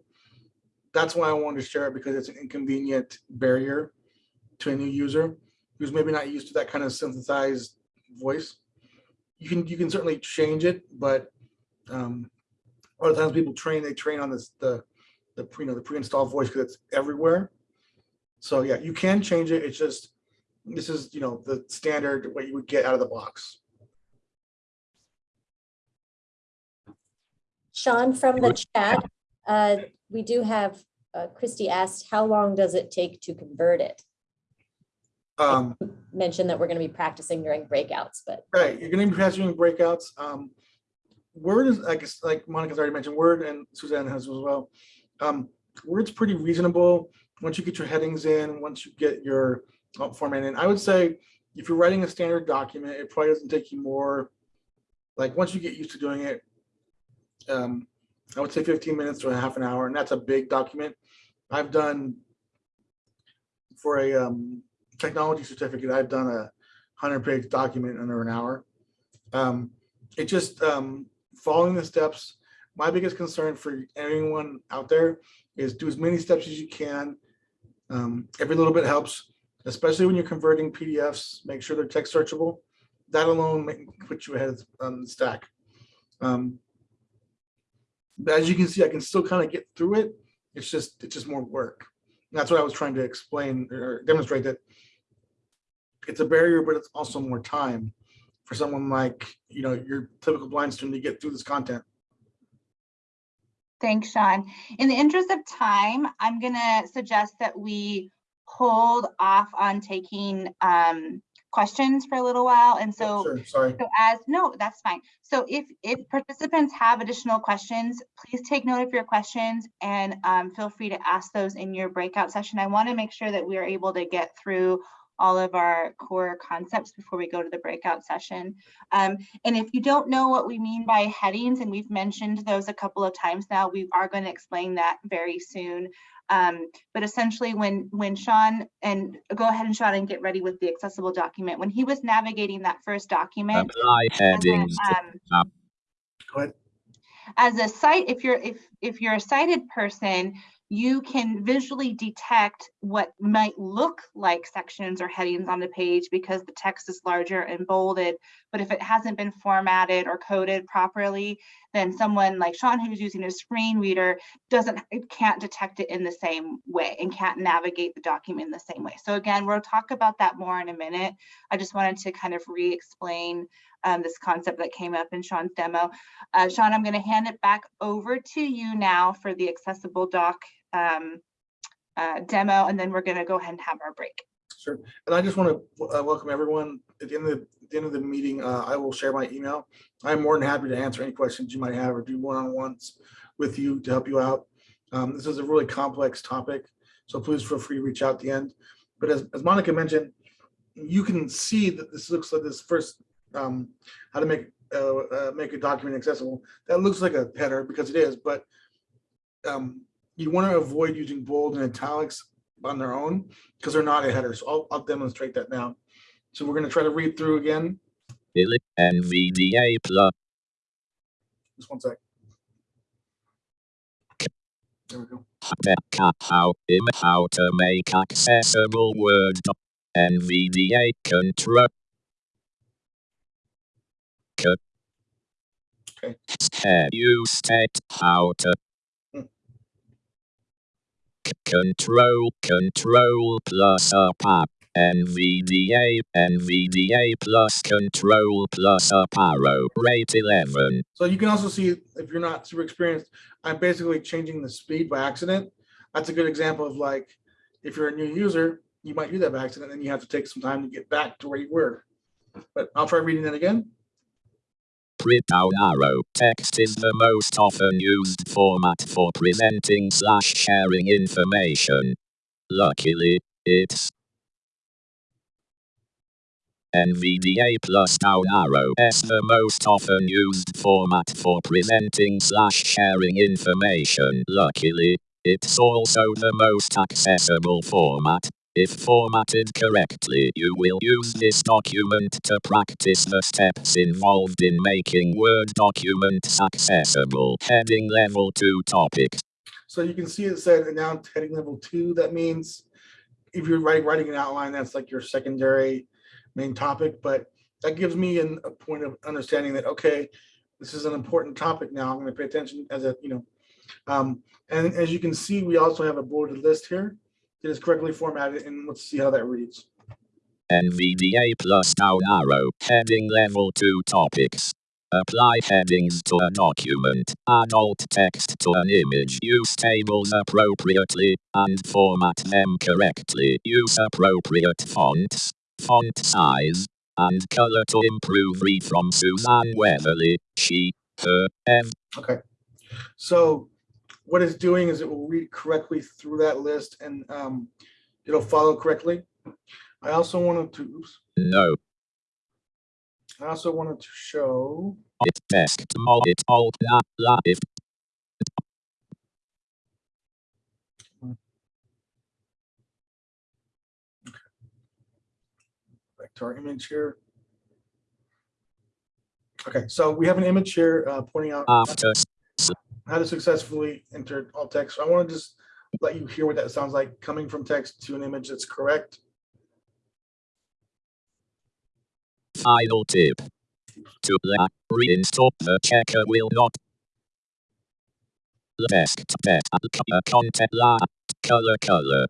That's why I wanted to share it because it's an inconvenient barrier to a new user who's maybe not used to that kind of synthesized voice. You can, you can certainly change it, but um, a lot of times people train, they train on this, the, the, pre- you know, the pre-installed voice because it's everywhere. So yeah, you can change it. It's just, this is, you know, the standard, what you would get out of the box. Sean, from the chat, uh, we do have, uh, Christy asked, how long does it take to convert it? Um, Mentioned that we're gonna be practicing during breakouts, but right, you're gonna be passing breakouts. Um, Word is, I guess, like Monica's already mentioned, Word and Suzanne has as well. Um, Word's pretty reasonable. Once you get your headings in, once you get your uh, format in, I would say if you're writing a standard document, it probably doesn't take you more, like, once you get used to doing it, um, I would say fifteen minutes to a half an hour, and that's a big document. I've done for a um, technology certificate, I've done a hundred page document under an hour. Um, it just um, following the steps. My biggest concern for anyone out there is do as many steps as you can. Um, every little bit helps, especially when you're converting PDFs. Make sure they're text searchable. That alone may put you ahead on the stack. Um, but as you can see, I can still kind of get through it. It's just it's just more work. And that's what I was trying to explain or demonstrate that it's a barrier, but it's also more time for someone like, you know, your typical blind student to get through this content. Thanks, Sean. In the interest of time, I'm gonna suggest that we hold off on taking um, questions for a little while. And so Sure, sorry. So as, no, that's fine. So if, if participants have additional questions, please take note of your questions and um, feel free to ask those in your breakout session. I want to make sure that we are able to get through all of our core concepts before we go to the breakout session. Um, and if you don't know what we mean by headings, and we've mentioned those a couple of times now, we are going to explain that very soon. Um, but essentially when when Sean and go ahead and Sean and get ready with the accessible document, when he was navigating that first document, apply as a, headings um, as a site, if you're if if you're a sighted person, you can visually detect what might look like sections or headings on the page because the text is larger and bolded. But if it hasn't been formatted or coded properly, then someone like Sean who's using a screen reader doesn't can't detect it in the same way and can't navigate the document in the same way. So again, we'll talk about that more in a minute. I just wanted to kind of re-explain um, this concept that came up in Sean's demo. Uh, Sean, I'm going to hand it back over to you now for the accessible doc um, uh, demo, and then we're going to go ahead and have our break. Sure. And I just want to uh, welcome everyone. At the end of the, the end of the meeting, uh, I will share my email. I'm more than happy to answer any questions you might have or do one-on-ones with you to help you out. Um, this is a really complex topic, so please feel free to reach out at the end. But as, as Monica mentioned, you can see that this looks like this first, um, how to make uh, uh, make a document accessible. That looks like a header because it is, but um, you want to avoid using bold and italics on their own because they're not a header. So I'll, I'll demonstrate that now. So we're going to try to read through again. NVDA plus Just one sec. There we go. How, how to make accessible Word NVDA control. Okay. Head you state how to. Control, control plus up up. NVDA, NVDA plus control plus up arrow. Rate 11. So you can also see, if you're not super experienced, I'm basically changing the speed by accident. That's a good example of like, if you're a new user, you might do that by accident, and you have to take some time to get back to where you were. But I'll try reading that again. Print down arrow. Text is the most often used format for presenting slash sharing information. Luckily, it's NVDA plus down arrow is the most often used format for presenting slash sharing information. Luckily, it's also the most accessible format. If formatted correctly, you will use this document to practice the steps involved in making Word documents accessible. Heading level 2 topics. So you can see it said now heading level two. That means if you're writing, writing an outline, that's like your secondary main topic, but that gives me an, a point of understanding that, okay, this is an important topic now. I'm gonna pay attention as a, you know. Um, and as you can see, we also have a bulleted list here. It is correctly formatted and let's see how that reads. NVDA plus down arrow. Heading level 2 topics. Apply headings to a document. Add alt text to an image. Use tables appropriately and format them correctly. Use appropriate fonts, font size, and color to improve. Read from Suzanne Weatherly. She, her, ev. Okay. So what it's doing is it will read correctly through that list and um, it'll follow correctly. I also wanted to, oops, No. I also wanted to show, It text mo it alt la la back to our image here. Okay, so we have an image here uh, pointing out after how to successfully enter alt text. So I want to just let you hear what that sounds like coming from text to an image that's correct. Final tip. To la reinstall the checker will not text color content la color color.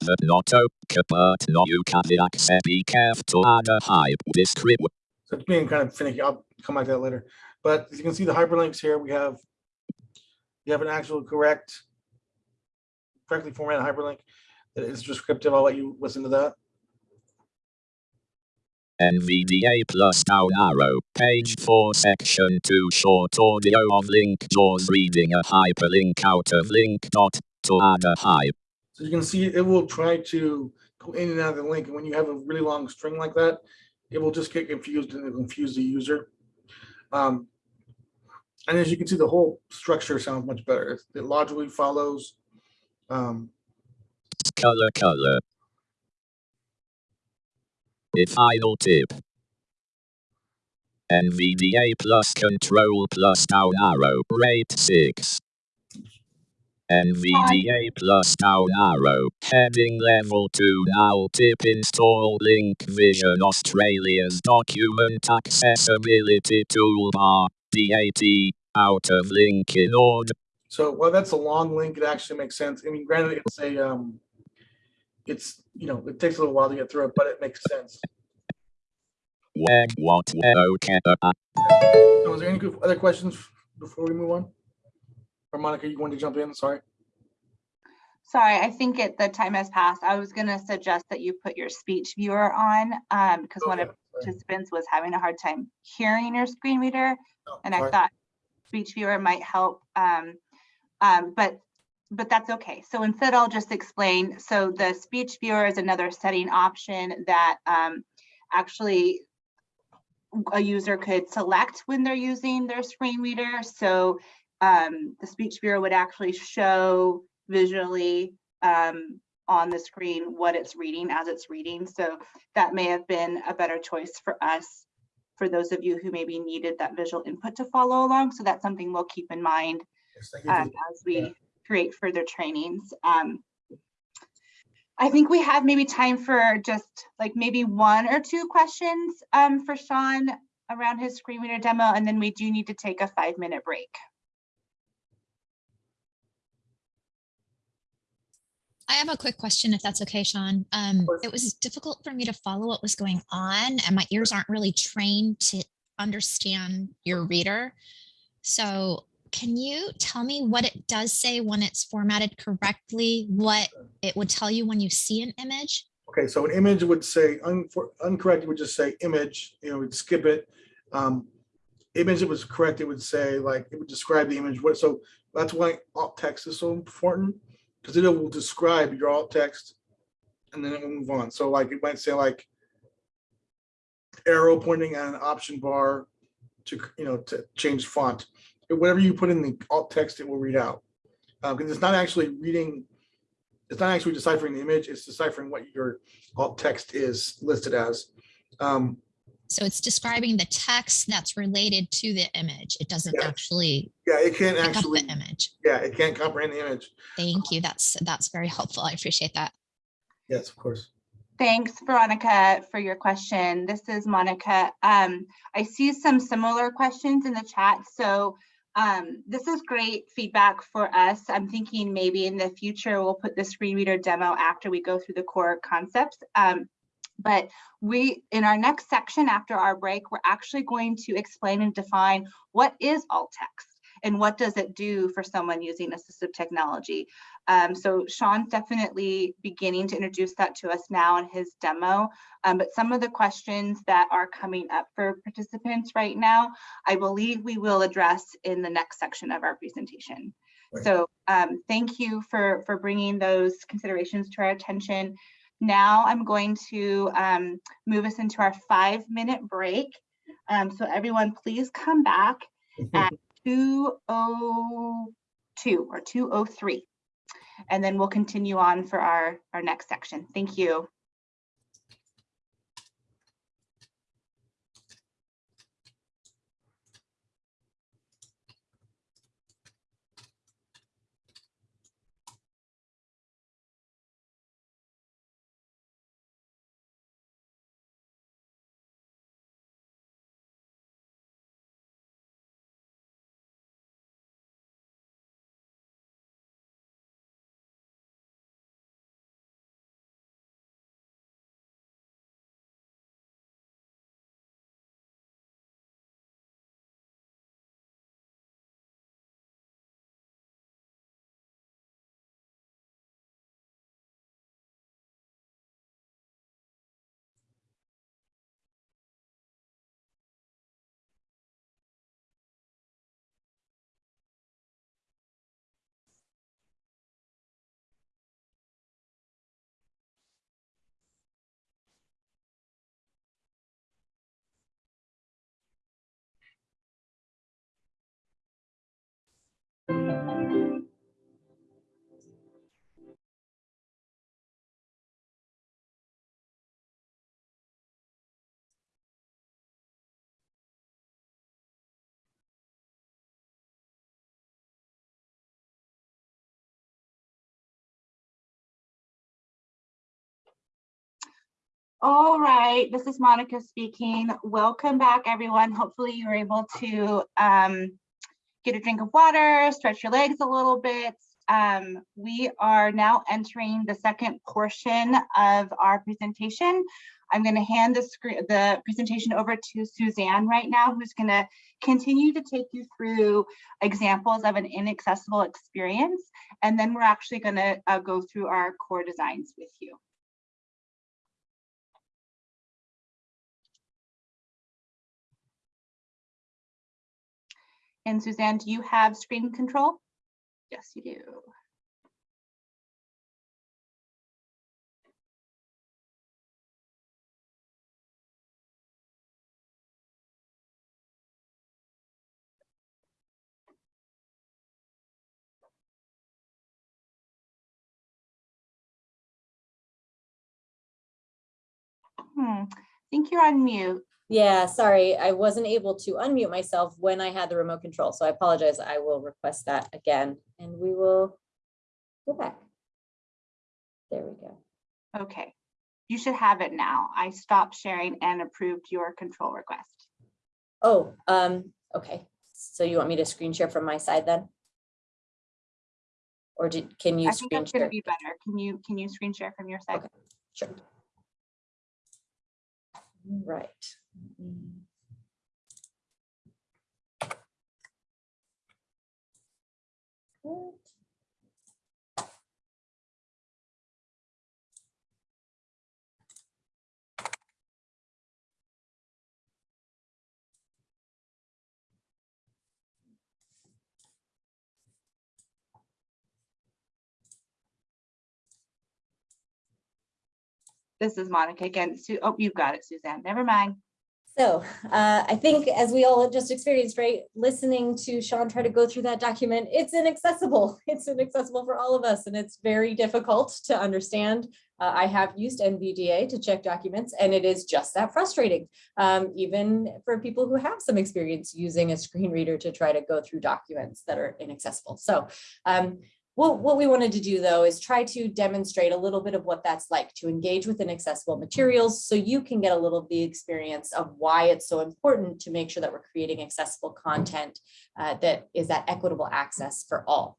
The not okay but no you can access be careful to add a hype description. So it's being kind of finicky. I'll come back to that later. But as you can see the hyperlinks here, we have you have an actual correct, correctly formatted hyperlink that is descriptive. I'll let you listen to that. NVDA plus down arrow, page 4 section 2 short audio of link jaws reading a hyperlink out of link dot to add a hype. So you can see it will try to go in and out of the link. And when you have a really long string like that, it will just get confused and confuse the user. Um, and as you can see, the whole structure sounds much better. It logically follows. Um, Color color. The final tip. NVDA plus control plus down arrow rate 6. NVDA plus down arrow heading level 2 now tip install link vision Australia's document accessibility toolbar DAT out of link in order so well, that's a long link, it actually makes sense. I mean, granted, it's a, um, it's, you know, it takes a little while to get through it, but it makes sense. web what okay uh, So is there any other questions before we move on? Or Monica, you want to jump in? Sorry. Sorry, I think it, the time has passed. I was gonna suggest that you put your speech viewer on, um, because one of Okay, sorry. Participants was having a hard time hearing your screen reader. Oh, And I sorry. thought speech viewer might help, um, um, but, but that's okay. So instead I'll just explain. So the speech viewer is another setting option that, um, actually a user could select when they're using their screen reader. So, um, the speech viewer would actually show visually, um, on the screen what it's reading as it's reading. So that may have been a better choice for us for those of you who maybe needed that visual input to follow along. So that's something we'll keep in mind Yes, thank you for um, as we create further trainings. Um, I think we have maybe time for just like maybe one or two questions um, for Sean around his screen reader demo, and then we do need to take a five minute break. I have a quick question, if that's okay, Sean. Um, it was difficult for me to follow what was going on and my ears aren't really trained to understand your reader. So can you tell me what it does say when it's formatted correctly, what it would tell you when you see an image? Okay, so an image would say, unfor- uncorrect, it would just say image, you know, we'd skip it. Um, Image that was correct, it would say like, it would describe the image, what, so that's why alt text is so important. Because it will describe your alt text and then it will move on. So like, it might say like arrow pointing at an option bar to, you know, to change font. Whatever you put in the alt text, it will read out. Because it's not actually reading it's not actually deciphering the image, it's deciphering what your alt text is listed as. Um, So it's describing the text that's related to the image. It doesn't Yes. actually yeah, it can't actually, the image. yeah, it can't comprehend the image. Thank you. That's, that's very helpful. I appreciate that. Yes, of course. Thanks, Veronica, for your question. This is Monica. Um, I see some similar questions in the chat, so um, this is great feedback for us. I'm thinking maybe in the future, we'll put the screen reader demo after we go through the core concepts. Um, but we, in our next section after our break, we're actually going to explain and define what is alt text and what does it do for someone using assistive technology. Um, so Sean's definitely beginning to introduce that to us now in his demo. Um, but some of the questions that are coming up for participants right now, I believe we will address in the next section of our presentation. Right. So um, thank you for, for bringing those considerations to our attention. Now I'm going to um, move us into our five minute break. Um, so everyone, please come back at 202 or 203. And then we'll continue on for our, our next section. Thank you. All right, this is Monica speaking. Welcome back, everyone. Hopefully you were able to um, get a drink of water, stretch your legs a little bit. Um, we are now entering the second portion of our presentation. I'm going to hand the screen, the presentation over to Suzanne right now, who's going to continue to take you through examples of an inaccessible experience. And then we're actually going to uh, go through our core designs with you. And Suzanne, do you have screen control? Yes, you do. Hmm, I think you're on mute. Yeah, sorry, I wasn't able to unmute myself when I had the remote control, so I apologize. I will request that again, and we will Go back. There we go. Okay, you should have it now. I stopped sharing and approved your control request. Oh, um, okay. So you want me to screen share from my side then? Or did, can you I think screen that's gonna share? be better. Can you, can you screen share from your side? Okay. Sure. Right. This is Monica again. Oh, you've got it, Suzanne. Never mind. So uh, I think as we all just experienced, right, listening to Sean try to go through that document, it's inaccessible. It's inaccessible for all of us and it's very difficult to understand. Uh, I have used NVDA to check documents and it is just that frustrating, um, even for people who have some experience using a screen reader to try to go through documents that are inaccessible. So um, what, what we wanted to do though is try to demonstrate a little bit of what that's like to engage with inaccessible materials so you can get a little of the experience of why it's so important to make sure that we're creating accessible content uh, that is that equitable access for all.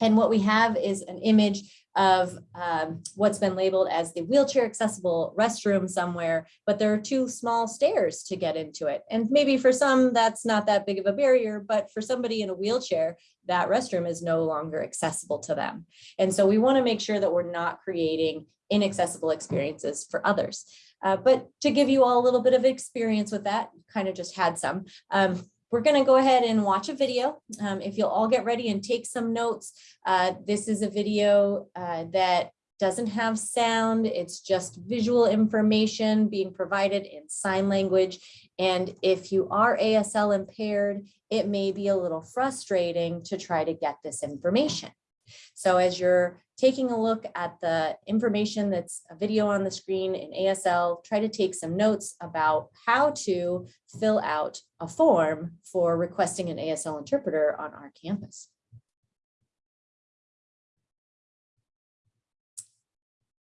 And what we have is an image of um, what's been labeled as the wheelchair accessible restroom somewhere, but there are two small stairs to get into it. And maybe for some, that's not that big of a barrier, but for somebody in a wheelchair, that restroom is no longer accessible to them. And so we want to make sure that we're not creating inaccessible experiences for others. Uh, but to give you all a little bit of experience with that, kind of just had some, um, we're going to go ahead and watch a video. Um, if you'll all get ready and take some notes, uh, this is a video uh, that doesn't have sound. It's just visual information being provided in sign language. And if you are ASL impaired, it may be a little frustrating to try to get this information. So as you're taking a look at the information that's a video on the screen in ASL, try to take some notes about how to fill out a form for requesting an ASL interpreter on our campus.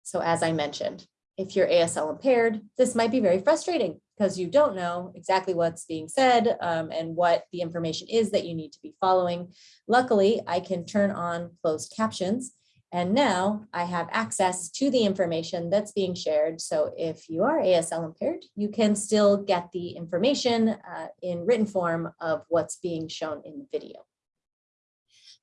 So as I mentioned, if you're ASL impaired, this might be very frustrating because you don't know exactly what's being said um, and what the information is that you need to be following. Luckily, I can turn on closed captions and now I have access to the information that's being shared. So if you are ASL impaired, you can still get the information uh, in written form of what's being shown in the video.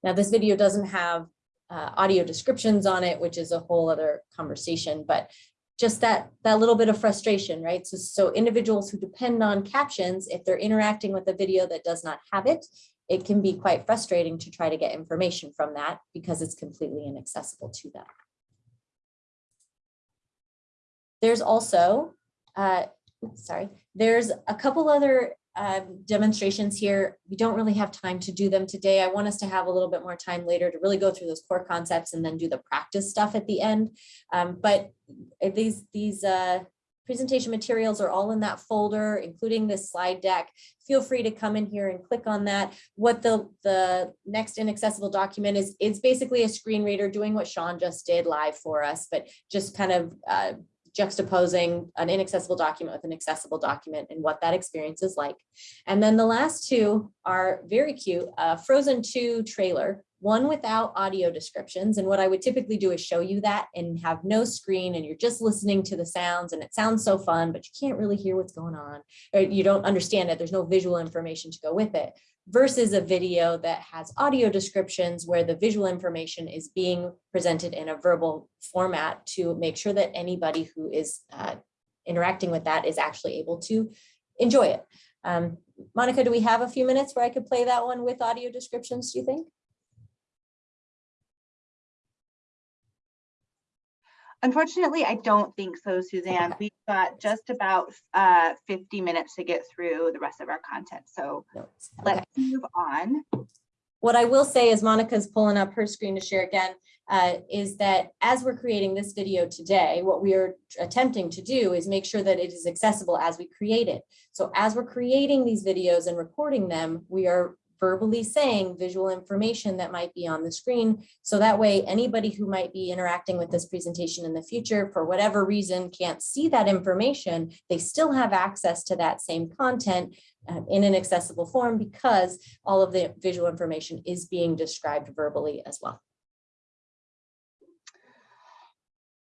Now this video doesn't have uh, audio descriptions on it, which is a whole other conversation, but just that that little bit of frustration, right? So, so individuals who depend on captions, if they're interacting with a video that does not have it, it can be quite frustrating to try to get information from that because it's completely inaccessible to them. There's also, uh, sorry, there's a couple other um, demonstrations here. We don't really have time to do them today. I want us to have a little bit more time later to really go through those core concepts and then do the practice stuff at the end. Um, but these, these uh, presentation materials are all in that folder, including this slide deck. Feel free to come in here and click on that. What the, the next inaccessible document is, is basically a screen reader doing what Sean just did live for us, but just kind of uh, juxtaposing an inaccessible document with an accessible document and what that experience is like. And then the last two are very cute, Frozen 2 trailer, one without audio descriptions. And what I would typically do is show you that and have no screen and you're just listening to the sounds and it sounds so fun, but you can't really hear what's going on or you don't understand it. There's no visual information to go with it versus a video that has audio descriptions where the visual information is being presented in a verbal format to make sure that anybody who is uh, interacting with that is actually able to enjoy it. Um, Monica, do we have a few minutes where I could play that one with audio descriptions, do you think? Unfortunately, I don't think so, Suzanne. We've got just about uh, 50 minutes to get through the rest of our content. So Okay. let's move on. What I will say is Monica's pulling up her screen to share again, uh, is that as we're creating this video today, what we are attempting to do is make sure that it is accessible as we create it. So as we're creating these videos and recording them, we are verbally saying visual information that might be on the screen. So that way, anybody who might be interacting with this presentation in the future, for whatever reason, can't see that information, they still have access to that same content uh, in an accessible form because all of the visual information is being described verbally as well.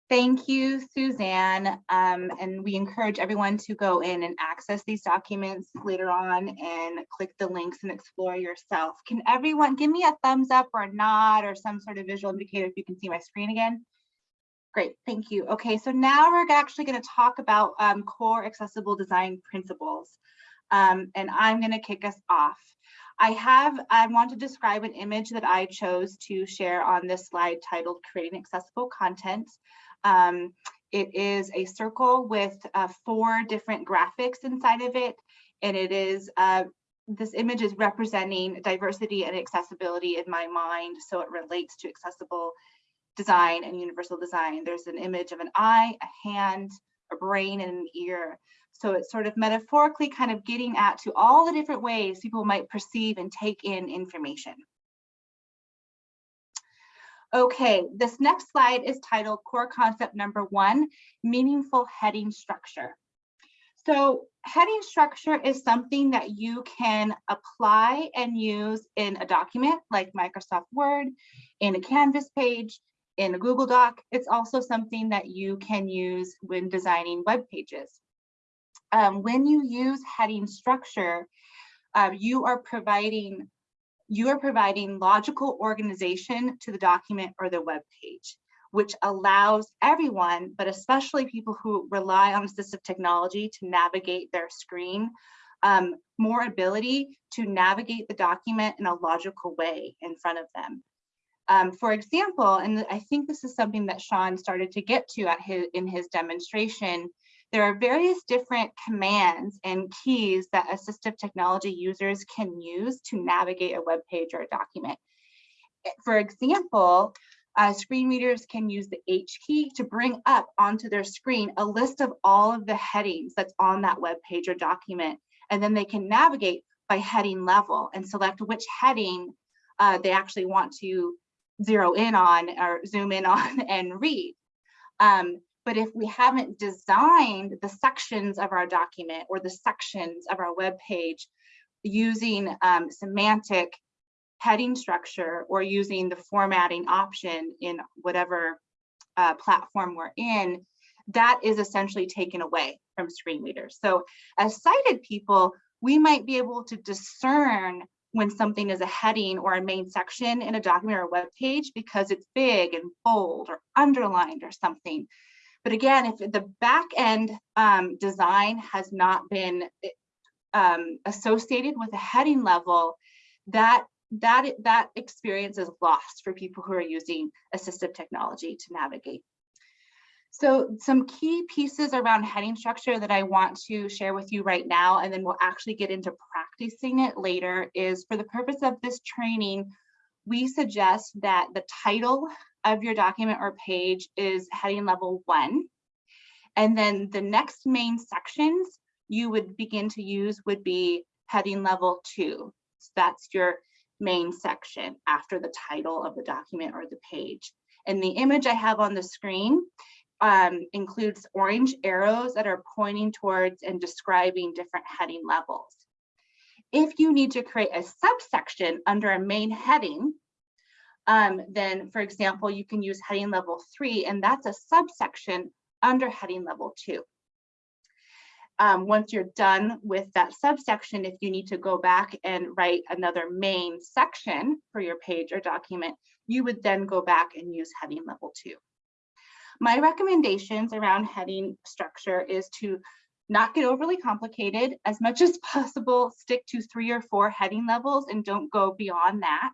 Thank you, Suzanne. Um, and we encourage everyone to go in and access these documents later on and click the links and explore yourself. Can everyone give me a thumbs up or a nod or some sort of visual indicator if you can see my screen again? Great, thank you. Okay, so now we're actually going to talk about um, core accessible design principles. Um, and I'm going to kick us off. I have, I want to describe an image that I chose to share on this slide titled Creating Accessible Content. Um, it is a circle with uh, four different graphics inside of it, and it is, uh, this image is representing diversity and accessibility in my mind, so it relates to accessible design and universal design. There's an image of an eye, a hand, a brain, and an ear. So it's sort of metaphorically kind of getting at to all the different ways people might perceive and take in information. Okay, this next slide is titled Core Concept Number One, Meaningful Heading Structure. So heading structure is something that you can apply and use in a document like Microsoft Word, in a Canvas page, in a Google Doc. It's also something that you can use when designing web pages. Um, when you use heading structure, uh, you are providing you are providing logical organization to the document or the web page, which allows everyone, but especially people who rely on assistive technology to navigate their screen, um, more ability to navigate the document in a logical way in front of them. Um, for example, and I think this is something that Sean started to get to at his, in his demonstration, there are various different commands and keys that assistive technology users can use to navigate a web page or a document. For example, uh, screen readers can use the H key to bring up onto their screen a list of all of the headings that's on that web page or document. And then they can navigate by heading level and select which heading uh, they actually want to zero in on or zoom in on and read. Um, but if we haven't designed the sections of our document or the sections of our web page using um, semantic heading structure or using the formatting option in whatever uh, platform we're in, that is essentially taken away from screen readers. So as sighted people, we might be able to discern when something is a heading or a main section in a document or a web page because it's big and bold or underlined or something. But again, if the back end um, design has not been um, associated with a heading level, that that that experience is lost for people who are using assistive technology to navigate. So some key pieces around heading structure that I want to share with you right now, and then we'll actually get into practicing it later, is for the purpose of this training, we suggest that the title of your document or page is heading level one. And then the next main sections you would begin to use would be heading level two. So that's your main section after the title of the document or the page. And the image I have on the screen um, includes orange arrows that are pointing towards and describing different heading levels. If you need to create a subsection under a main heading, um, then for example, you can use heading level three, and that's a subsection under heading level two. Um, once you're done with that subsection, if you need to go back and write another main section for your page or document, you would then go back and use heading level two. My recommendations around heading structure is to not get overly complicated as much as possible, stick to three or four heading levels and don't go beyond that.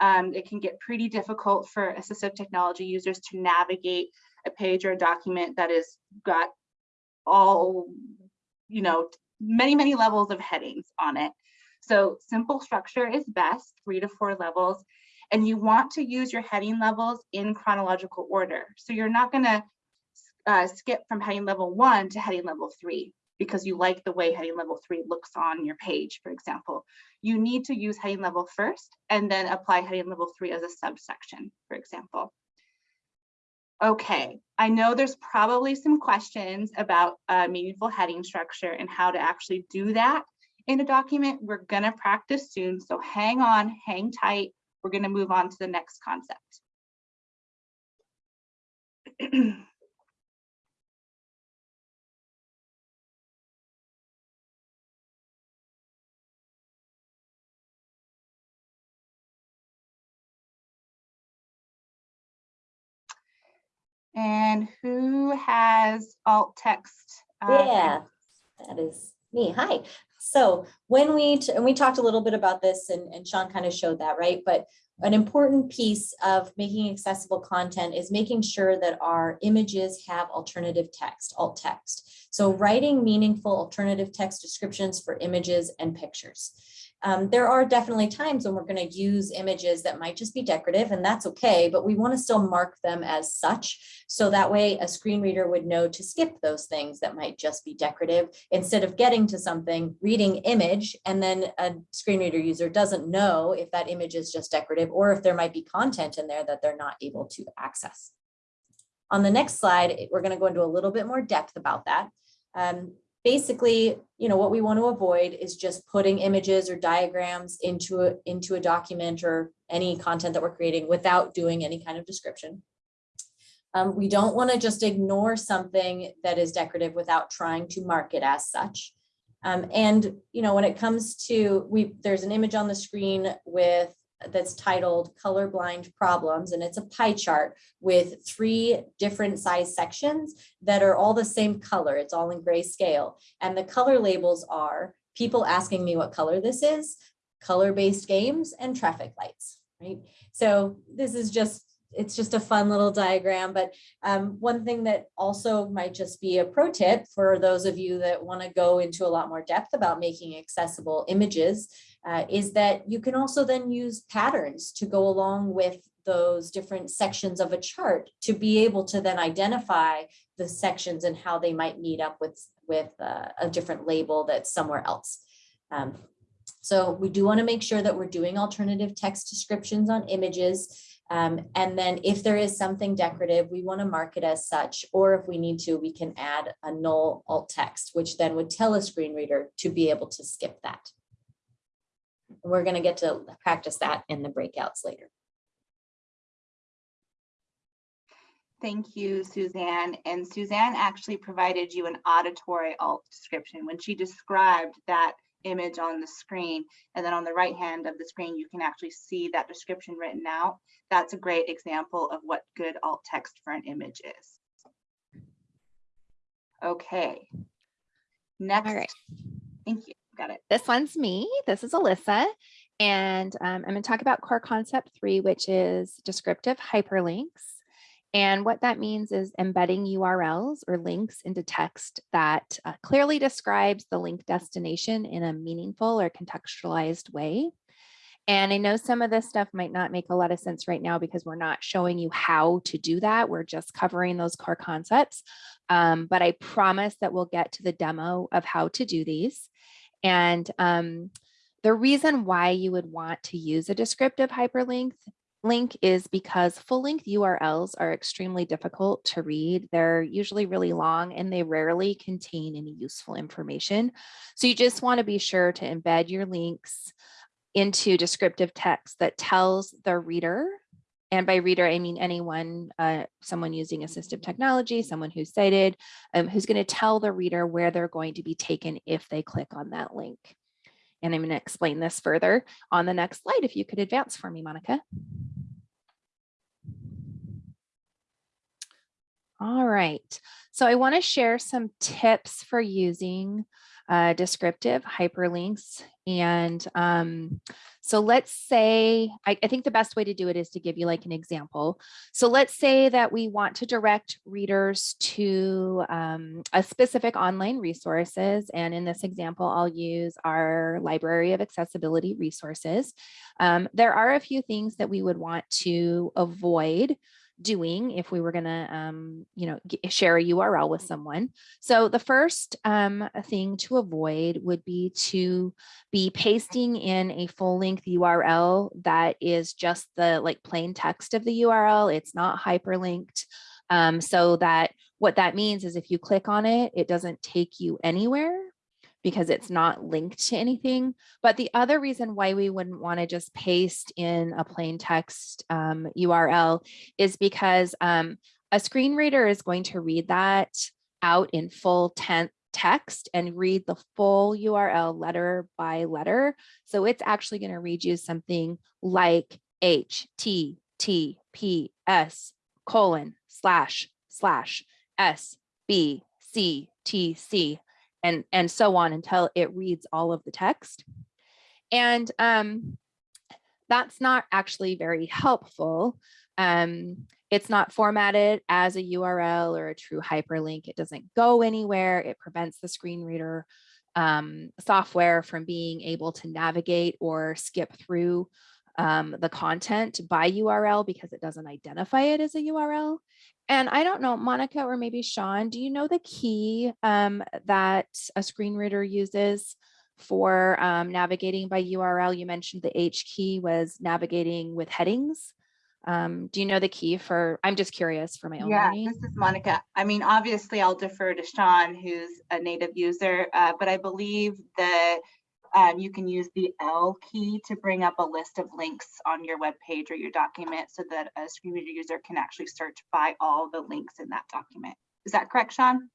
Um, it can get pretty difficult for assistive technology users to navigate a page or a document that has got all, you know, many, many levels of headings on it. So simple structure is best, three to four levels. And you want to use your heading levels in chronological order. So you're not gonna uh, skip from heading level one to heading level three because you like the way heading level three looks on your page, for example. You need to use heading level first and then apply heading level three as a subsection, for example. Okay, I know there's probably some questions about uh, meaningful heading structure and how to actually do that in a document. We're gonna practice soon, so hang on, hang tight. We're gonna move on to the next concept. And who has alt text? uh, Yeah, that is me. Hi. So when we, and we talked a little bit about this and, and Sean kind of showed that, right? But an important piece of making accessible content is making sure that our images have alternative text, alt text. So writing meaningful alternative text descriptions for images and pictures. Um, there are definitely times when we're going to use images that might just be decorative and that's okay, but we want to still mark them as such. So that way a screen reader would know to skip those things that might just be decorative instead of getting to something, reading image, and then a screen reader user doesn't know if that image is just decorative or if there might be content in there that they're not able to access. On the next slide, we're going to go into a little bit more depth about that. Um, basically, you know, what we want to avoid is just putting images or diagrams into a, into a document or any content that we're creating without doing any kind of description. Um, we don't want to just ignore something that is decorative without trying to mark it as such. Um, and, you know, when it comes to, we, there's an image on the screen with that's titled colorblind problems and it's a pie chart with three different size sections that are all the same color. It's all in grayscale. And the color labels are people asking me what color this is color-based games and traffic lights right? So this is just it's just a fun little diagram but um, one thing that also might just be a pro tip for those of you that want to go into a lot more depth about making accessible images uh, is that you can also then use patterns to go along with those different sections of a chart to be able to then identify the sections and how they might meet up with, with uh, a different label that's somewhere else. Um, so we do want to make sure that we're doing alternative text descriptions on images. Um, and then if there is something decorative, we want to mark it as such, or if we need to, we can add a null alt text, which then would tell a screen reader to be able to skip that. We're going to get to practice that in the breakouts later. Thank you, Suzanne. And Suzanne actually provided you an auditory alt description when she described that image on the screen. And then on the right hand of the screen, you can actually see that description written out. That's a great example of what good alt text for an image is. Okay. Next. All right. Thank you. Got it. This one's me. This is Alyssa. And um, I'm going to talk about core concept three, which is descriptive hyperlinks. And what that means is embedding URLs or links into text that uh, clearly describes the link destination in a meaningful or contextualized way. And I know some of this stuff might not make a lot of sense right now because we're not showing you how to do that. We're just covering those core concepts. Um, but I promise that we'll get to the demo of how to do these. And um, the reason why you would want to use a descriptive hyperlink link is because full length URLs are extremely difficult to read. They're usually really long and they rarely contain any useful information. So you just want to be sure to embed your links into descriptive text that tells the reader and by reader, I mean anyone, uh, someone using assistive technology, someone who's sighted, um, who's going to tell the reader where they're going to be taken if they click on that link. And I'm going to explain this further on the next slide. If you could advance for me, Monica. All right, so I want to share some tips for using uh, descriptive hyperlinks. And um, so let's say, I, I, think the best way to do it is to give you like an example. So let's say that we want to direct readers to um, a specific online resources. And in this example, I'll use our library of accessibility resources. Um, there are a few things that we would want to avoid doing if we were gonna, um, you know, share a URL with someone. So the first um, thing to avoid would be to be pasting in a full length URL that is just the like plain text of the URL. It's not hyperlinked. Um, so that what that means is if you click on it, it doesn't take you anywhere because it's not linked to anything. But the other reason why we wouldn't want to just paste in a plain text um, URL is because um, a screen reader is going to read that out in full ten- text and read the full URL letter by letter. So it's actually going to read you something like HTTPS colon slash slash S B C T C and and so on until it reads all of the text. And um, that's not actually very helpful. Um, it's not formatted as a URL or a true hyperlink. It doesn't go anywhere. It prevents the screen reader um, software from being able to navigate or skip through um, the content by URL because it doesn't identify it as a URL. And I don't know, Monica or maybe Sean, do you know the key um, that a screen reader uses for um, navigating by URL? You mentioned the H key was navigating with headings. Um, do you know the key for, I'm just curious for my own Yeah, learning. this is Monica. I mean, obviously I'll defer to Sean, who's a native user, uh, but I believe that um, you can use the L key to bring up a list of links on your web page or your document so that a screen reader user can actually search by all the links in that document. Is that correct, Sean?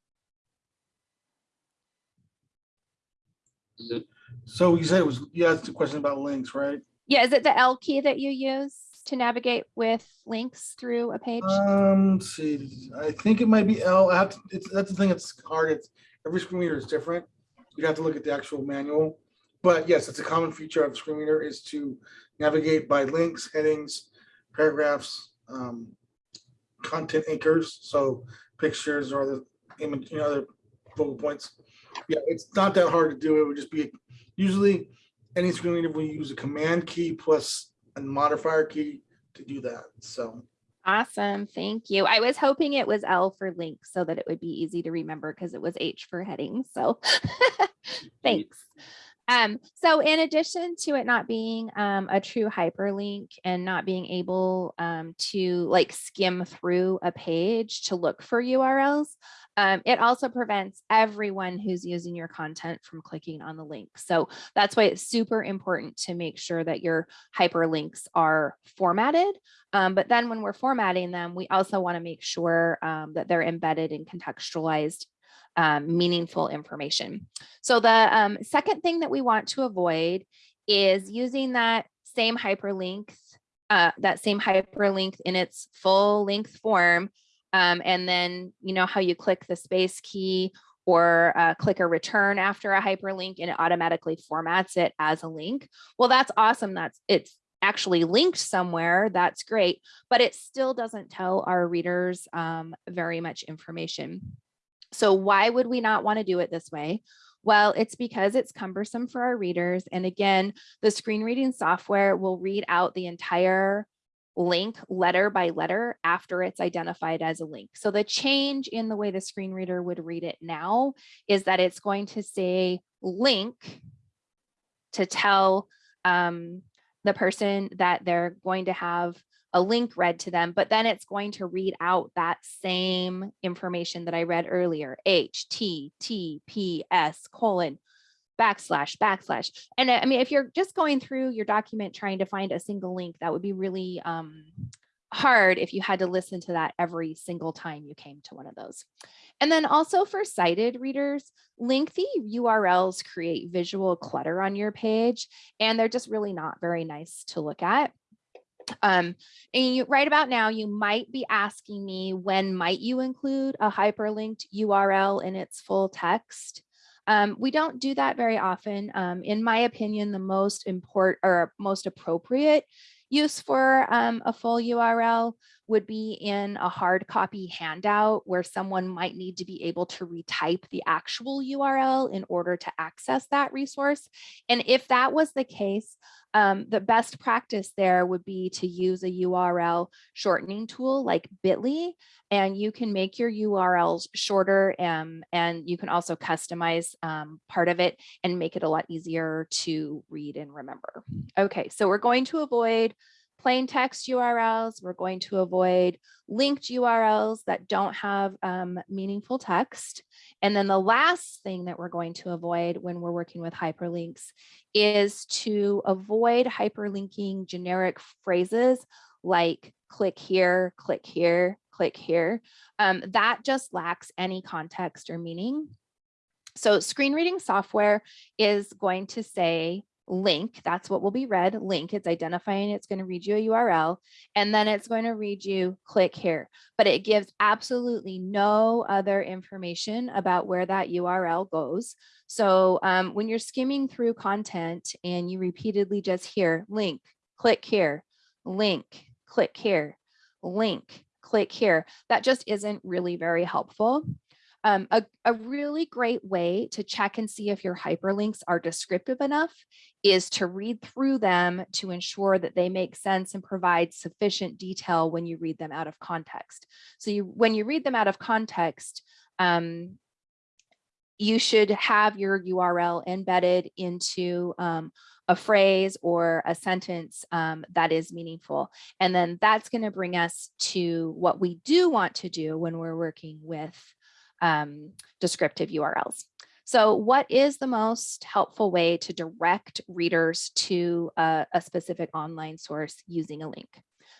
So you said it was, you asked a question about links, right? Yeah, is it the L key that you use to navigate with links through a page? Um, let's see, I think it might be L. I have to, it's, that's the thing that's hard. It's, every screen reader is different. You'd have to look at the actual manual. But yes, it's a common feature of the screen reader is to navigate by links, headings, paragraphs, um, content anchors, so pictures or the image, you know, other focal points. Yeah, it's not that hard to do. It would just be, usually any screen reader will use a command key plus a modifier key to do that, so. Awesome, thank you. I was hoping it was L for links so that it would be easy to remember because it was H for heading, so thanks. Um, so in addition to it not being um, a true hyperlink and not being able um, to like skim through a page to look for URLs, um, it also prevents everyone who's using your content from clicking on the link. So that's why it's super important to make sure that your hyperlinks are formatted. Um, but then when we're formatting them, we also want to make sure um, that they're embedded and contextualized um, meaningful information. So the um, second thing that we want to avoid is using that same hyperlink, uh, that same hyperlink in its full length form. Um, and then, you know, how you click the space key or uh, click a return after a hyperlink and it automatically formats it as a link. Well, that's awesome. That's it's actually linked somewhere. That's great, but it still doesn't tell our readers um, very much information. So why would we not want to do it this way? Well, it's because it's cumbersome for our readers. And again, the screen reading software will read out the entire link letter by letter after it's identified as a link. So the change in the way the screen reader would read it now is that it's going to say link to tell um, the person that they're going to have a link read to them, but then it's going to read out that same information that I read earlier, HTTPS colon backslash backslash. And I mean, if you're just going through your document trying to find a single link, that would be really um, hard if you had to listen to that every single time you came to one of those. And then also for sighted readers, lengthy URLs create visual clutter on your page, and they're just really not very nice to look at. Um, and you, right about now, you might be asking me when might you include a hyperlinked URL in its full text? Um, we don't do that very often. Um, in my opinion, the most important or most appropriate use for um, a full URL would be in a hard copy handout where someone might need to be able to retype the actual URL in order to access that resource. And if that was the case, um, the best practice there would be to use a URL shortening tool like Bitly, and you can make your URLs shorter um, and you can also customize um, part of it and make it a lot easier to read and remember. Okay, so we're going to avoid plain text URLs. We're going to avoid linked URLs that don't have um, meaningful text. And then the last thing that we're going to avoid when we're working with hyperlinks is to avoid hyperlinking generic phrases like click here, click here, click here. Um, that just lacks any context or meaning. So screen reading software is going to say link, that's what will be read, link, it's identifying it's going to read you a URL, and then it's going to read you click here. But it gives absolutely no other information about where that URL goes. So um, when you're skimming through content and you repeatedly just hear link, click here, link, click here, link, click here, that just isn't really very helpful. Um, a, a really great way to check and see if your hyperlinks are descriptive enough is to read through them to ensure that they make sense and provide sufficient detail when you read them out of context. So you, when you read them out of context, um, you should have your URL embedded into um, a phrase or a sentence um, that is meaningful. And then that's going to bring us to what we do want to do when we're working with um, descriptive URLs. So what is the most helpful way to direct readers to a, a, specific online source using a link?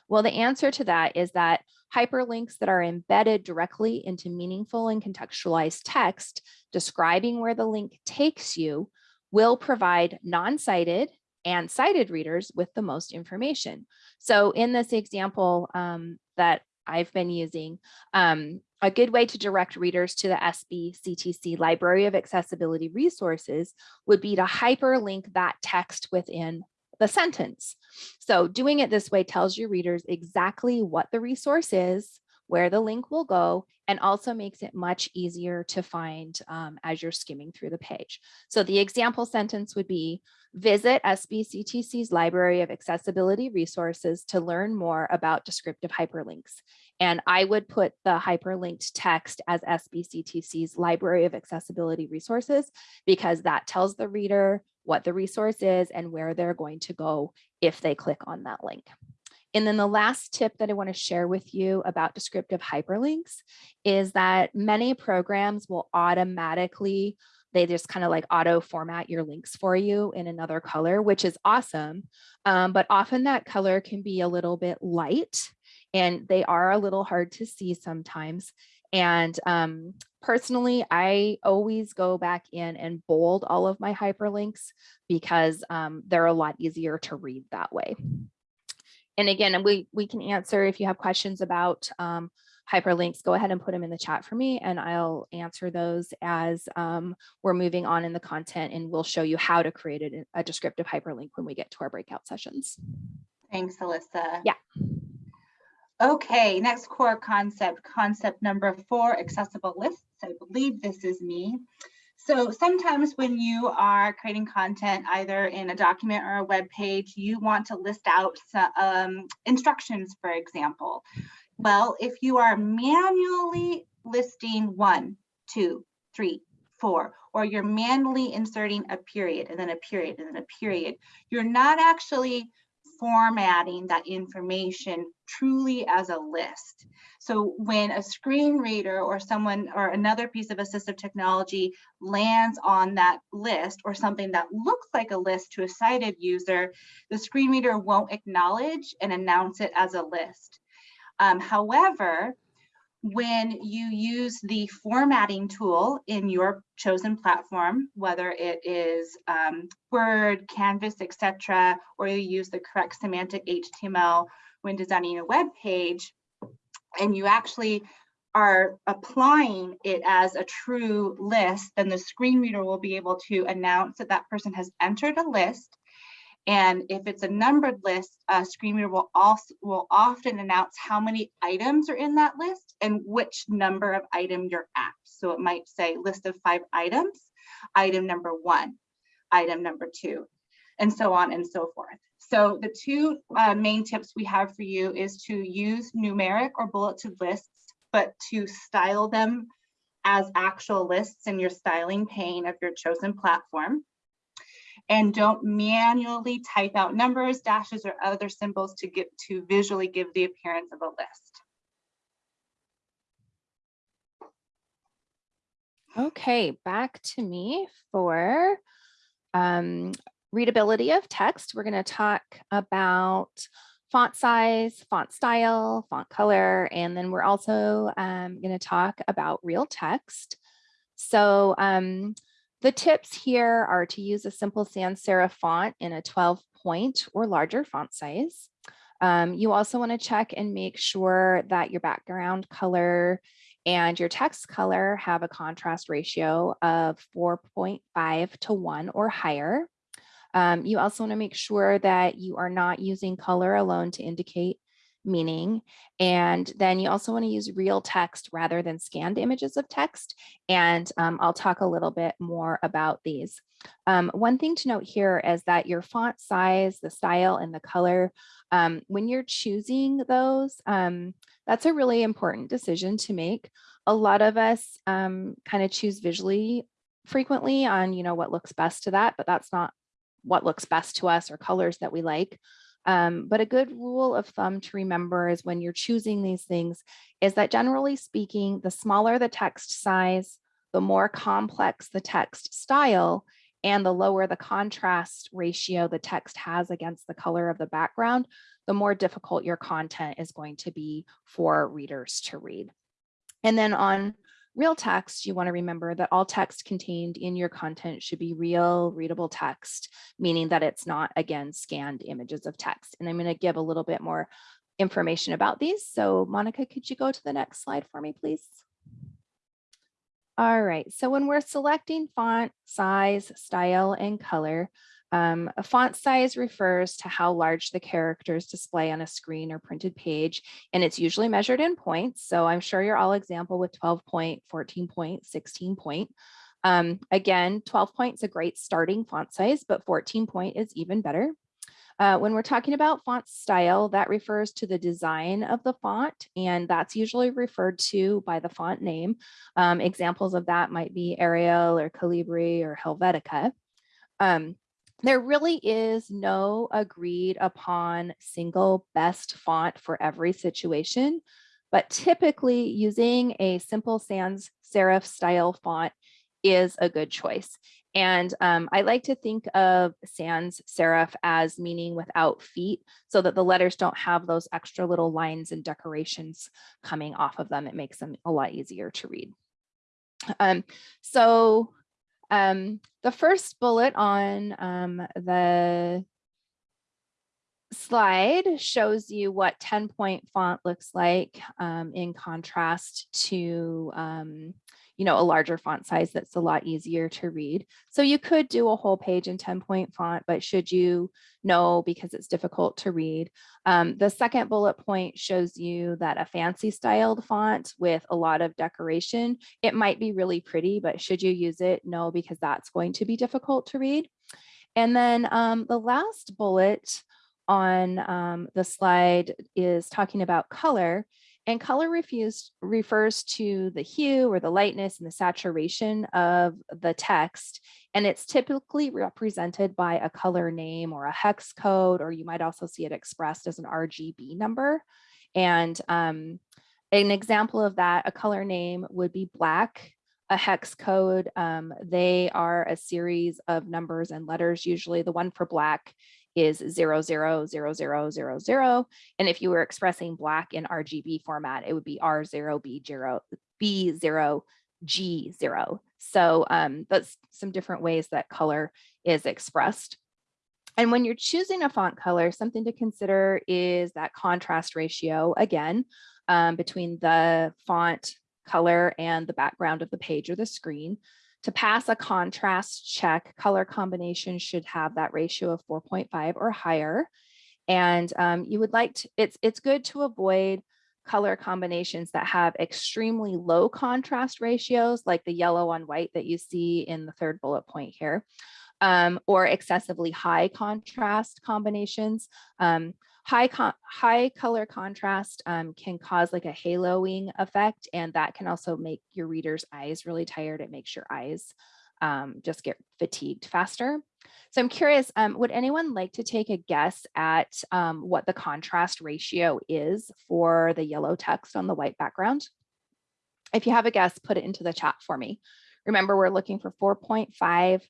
Well, the answer to that is that hyperlinks that are embedded directly into meaningful and contextualized text describing where the link takes you will provide non-sighted and sighted readers with the most information. So in this example um, that I've been using, um, a good way to direct readers to the SBCTC Library of Accessibility Resources would be to hyperlink that text within the sentence. So doing it this way tells your readers exactly what the resource is, where the link will go, and also makes it much easier to find um, as you're skimming through the page. So the example sentence would be, visit SBCTC's Library of Accessibility Resources to learn more about descriptive hyperlinks. And I would put the hyperlinked text as SBCTC's Library of Accessibility Resources because that tells the reader what the resource is and where they're going to go if they click on that link. And then the last tip that I want to share with you about descriptive hyperlinks is that many programs will automatically, they just kind of like auto format your links for you in another color, which is awesome. Um, but often that color can be a little bit light and they are a little hard to see sometimes. And um, personally, I always go back in and bold all of my hyperlinks because um, they're a lot easier to read that way. And again, we, we can answer if you have questions about um, hyperlinks, go ahead and put them in the chat for me and I'll answer those as um, we're moving on in the content and we'll show you how to create a, a descriptive hyperlink when we get to our breakout sessions. Thanks, Alyssa. Yeah. Okay, next core concept, concept number four, accessible lists. I believe this is me. So sometimes when you are creating content, either in a document or a web page, you want to list out um, instructions, for example. Well, if you are manually listing one, two, three, four, or you're manually inserting a period and then a period and then a period, you're not actually formatting that information truly as a list. So when a screen reader or someone or another piece of assistive technology lands on that list or something that looks like a list to a sighted user, the screen reader won't acknowledge and announce it as a list. Um, however, when you use the formatting tool in your chosen platform, whether it is um, Word, Canvas, etc., or you use the correct semantic HTML when designing a web page, and you actually are applying it as a true list, then the screen reader will be able to announce that that person has entered a list And if it's a numbered list, a screen reader will also will often announce how many items are in that list and which number of item you're at. So it might say list of five items, item number one, item number two, and so on and so forth. So the two uh, main tips we have for you is to use numeric or bulleted lists, but to style them as actual lists in your styling pane of your chosen platform. And don't manually type out numbers, dashes, or other symbols to get to visually give the appearance of a list. Okay, back to me for um, readability of text. We're going to talk about font size, font style, font color, and then we're also um, going to talk about real text. So um, the tips here are to use a simple sans serif font in a 12 point or larger font size. Um, you also want to check and make sure that your background color and your text color have a contrast ratio of 4.5 to 1 or higher. Um, you also want to make sure that you are not using color alone to indicate meaning. And then you also want to use real text rather than scanned images of text. And um, I'll talk a little bit more about these. Um, one thing to note here is that your font size, the style, and the color, um, when you're choosing those, um, that's a really important decision to make. A lot of us um, kind of choose visually frequently on, you know, what looks best to that, but that's not what looks best to us or colors that we like. Um, but a good rule of thumb to remember is when you're choosing these things is that generally speaking, the smaller the text size, the more complex the text style, and the lower the contrast ratio the text has against the color of the background, the more difficult your content is going to be for readers to read. And then on real text, you want to remember that all text contained in your content should be real readable text, meaning that it's not, again, scanned images of text. And I'm going to give a little bit more information about these. So Monica, could you go to the next slide for me, please? All right, so when we're selecting font, size, style, and color, um, a font size refers to how large the characters display on a screen or printed page, and it's usually measured in points. So I'm sure you're all example with 12 point, 14 point, 16 point. Um, again, 12 point is a great starting font size, but 14 point is even better. Uh, when we're talking about font style, that refers to the design of the font, and that's usually referred to by the font name. Um, examples of that might be Arial or Calibri or Helvetica. Um, there really is no agreed upon single best font for every situation, but typically using a simple sans serif style font is a good choice. And um, I like to think of sans serif as meaning without feet so that the letters don't have those extra little lines and decorations coming off of them. It makes them a lot easier to read. Um, so um, the first bullet on um, the slide shows you what 10 point font looks like um, in contrast to um, you know, a larger font size that's a lot easier to read. So you could do a whole page in 10 point font, but should you know because it's difficult to read. Um, the second bullet point shows you that a fancy styled font with a lot of decoration, it might be really pretty, but should you use it? No, because that's going to be difficult to read. And then um, the last bullet on um, the slide is talking about color. And color refused refers to the hue or the lightness and the saturation of the text. And it's typically represented by a color name or a hex code, or you might also see it expressed as an RGB number. And um, an example of that, a color name would be black, a hex code. Um, they are a series of numbers and letters. Usually the one for black is zero, zero, zero, zero, zero, zero. And if you were expressing black in RGB format, it would be R0, B0, B0, G0. So um, that's some different ways that color is expressed. And when you're choosing a font color, something to consider is that contrast ratio, again, um, between the font color and the background of the page or the screen. To pass a contrast check, color combination should have that ratio of 4.5 or higher. And um, you would like to, it's, it's good to avoid color combinations that have extremely low contrast ratios, like the yellow on white that you see in the third bullet point here, um, or excessively high contrast combinations. Um, high, high color contrast um, can cause like a haloing effect, and that can also make your reader's eyes really tired. It makes your eyes um, just get fatigued faster. So I'm curious, um, would anyone like to take a guess at um, what the contrast ratio is for the yellow text on the white background? If you have a guess, put it into the chat for me. Remember, we're looking for 4.5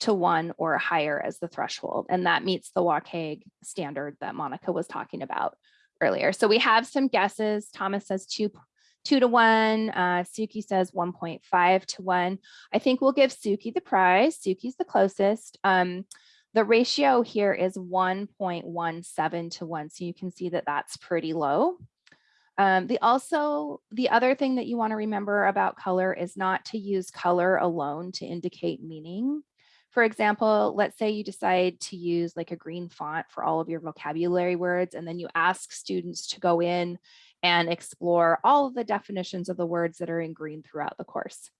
to one or higher as the threshold, and that meets the WCAG standard that Monica was talking about earlier. So we have some guesses. Thomas says two, two to one. Uh, Suki says 1.5 to one. I think we'll give Suki the prize. Suki's the closest. Um, the ratio here is 1.17 to one. So you can see that that's pretty low. Um, the also, the other thing that you want to remember about color is not to use color alone to indicate meaning. For example, let's say you decide to use like a green font for all of your vocabulary words, and then you ask students to go in and explore all of the definitions of the words that are in green throughout the course.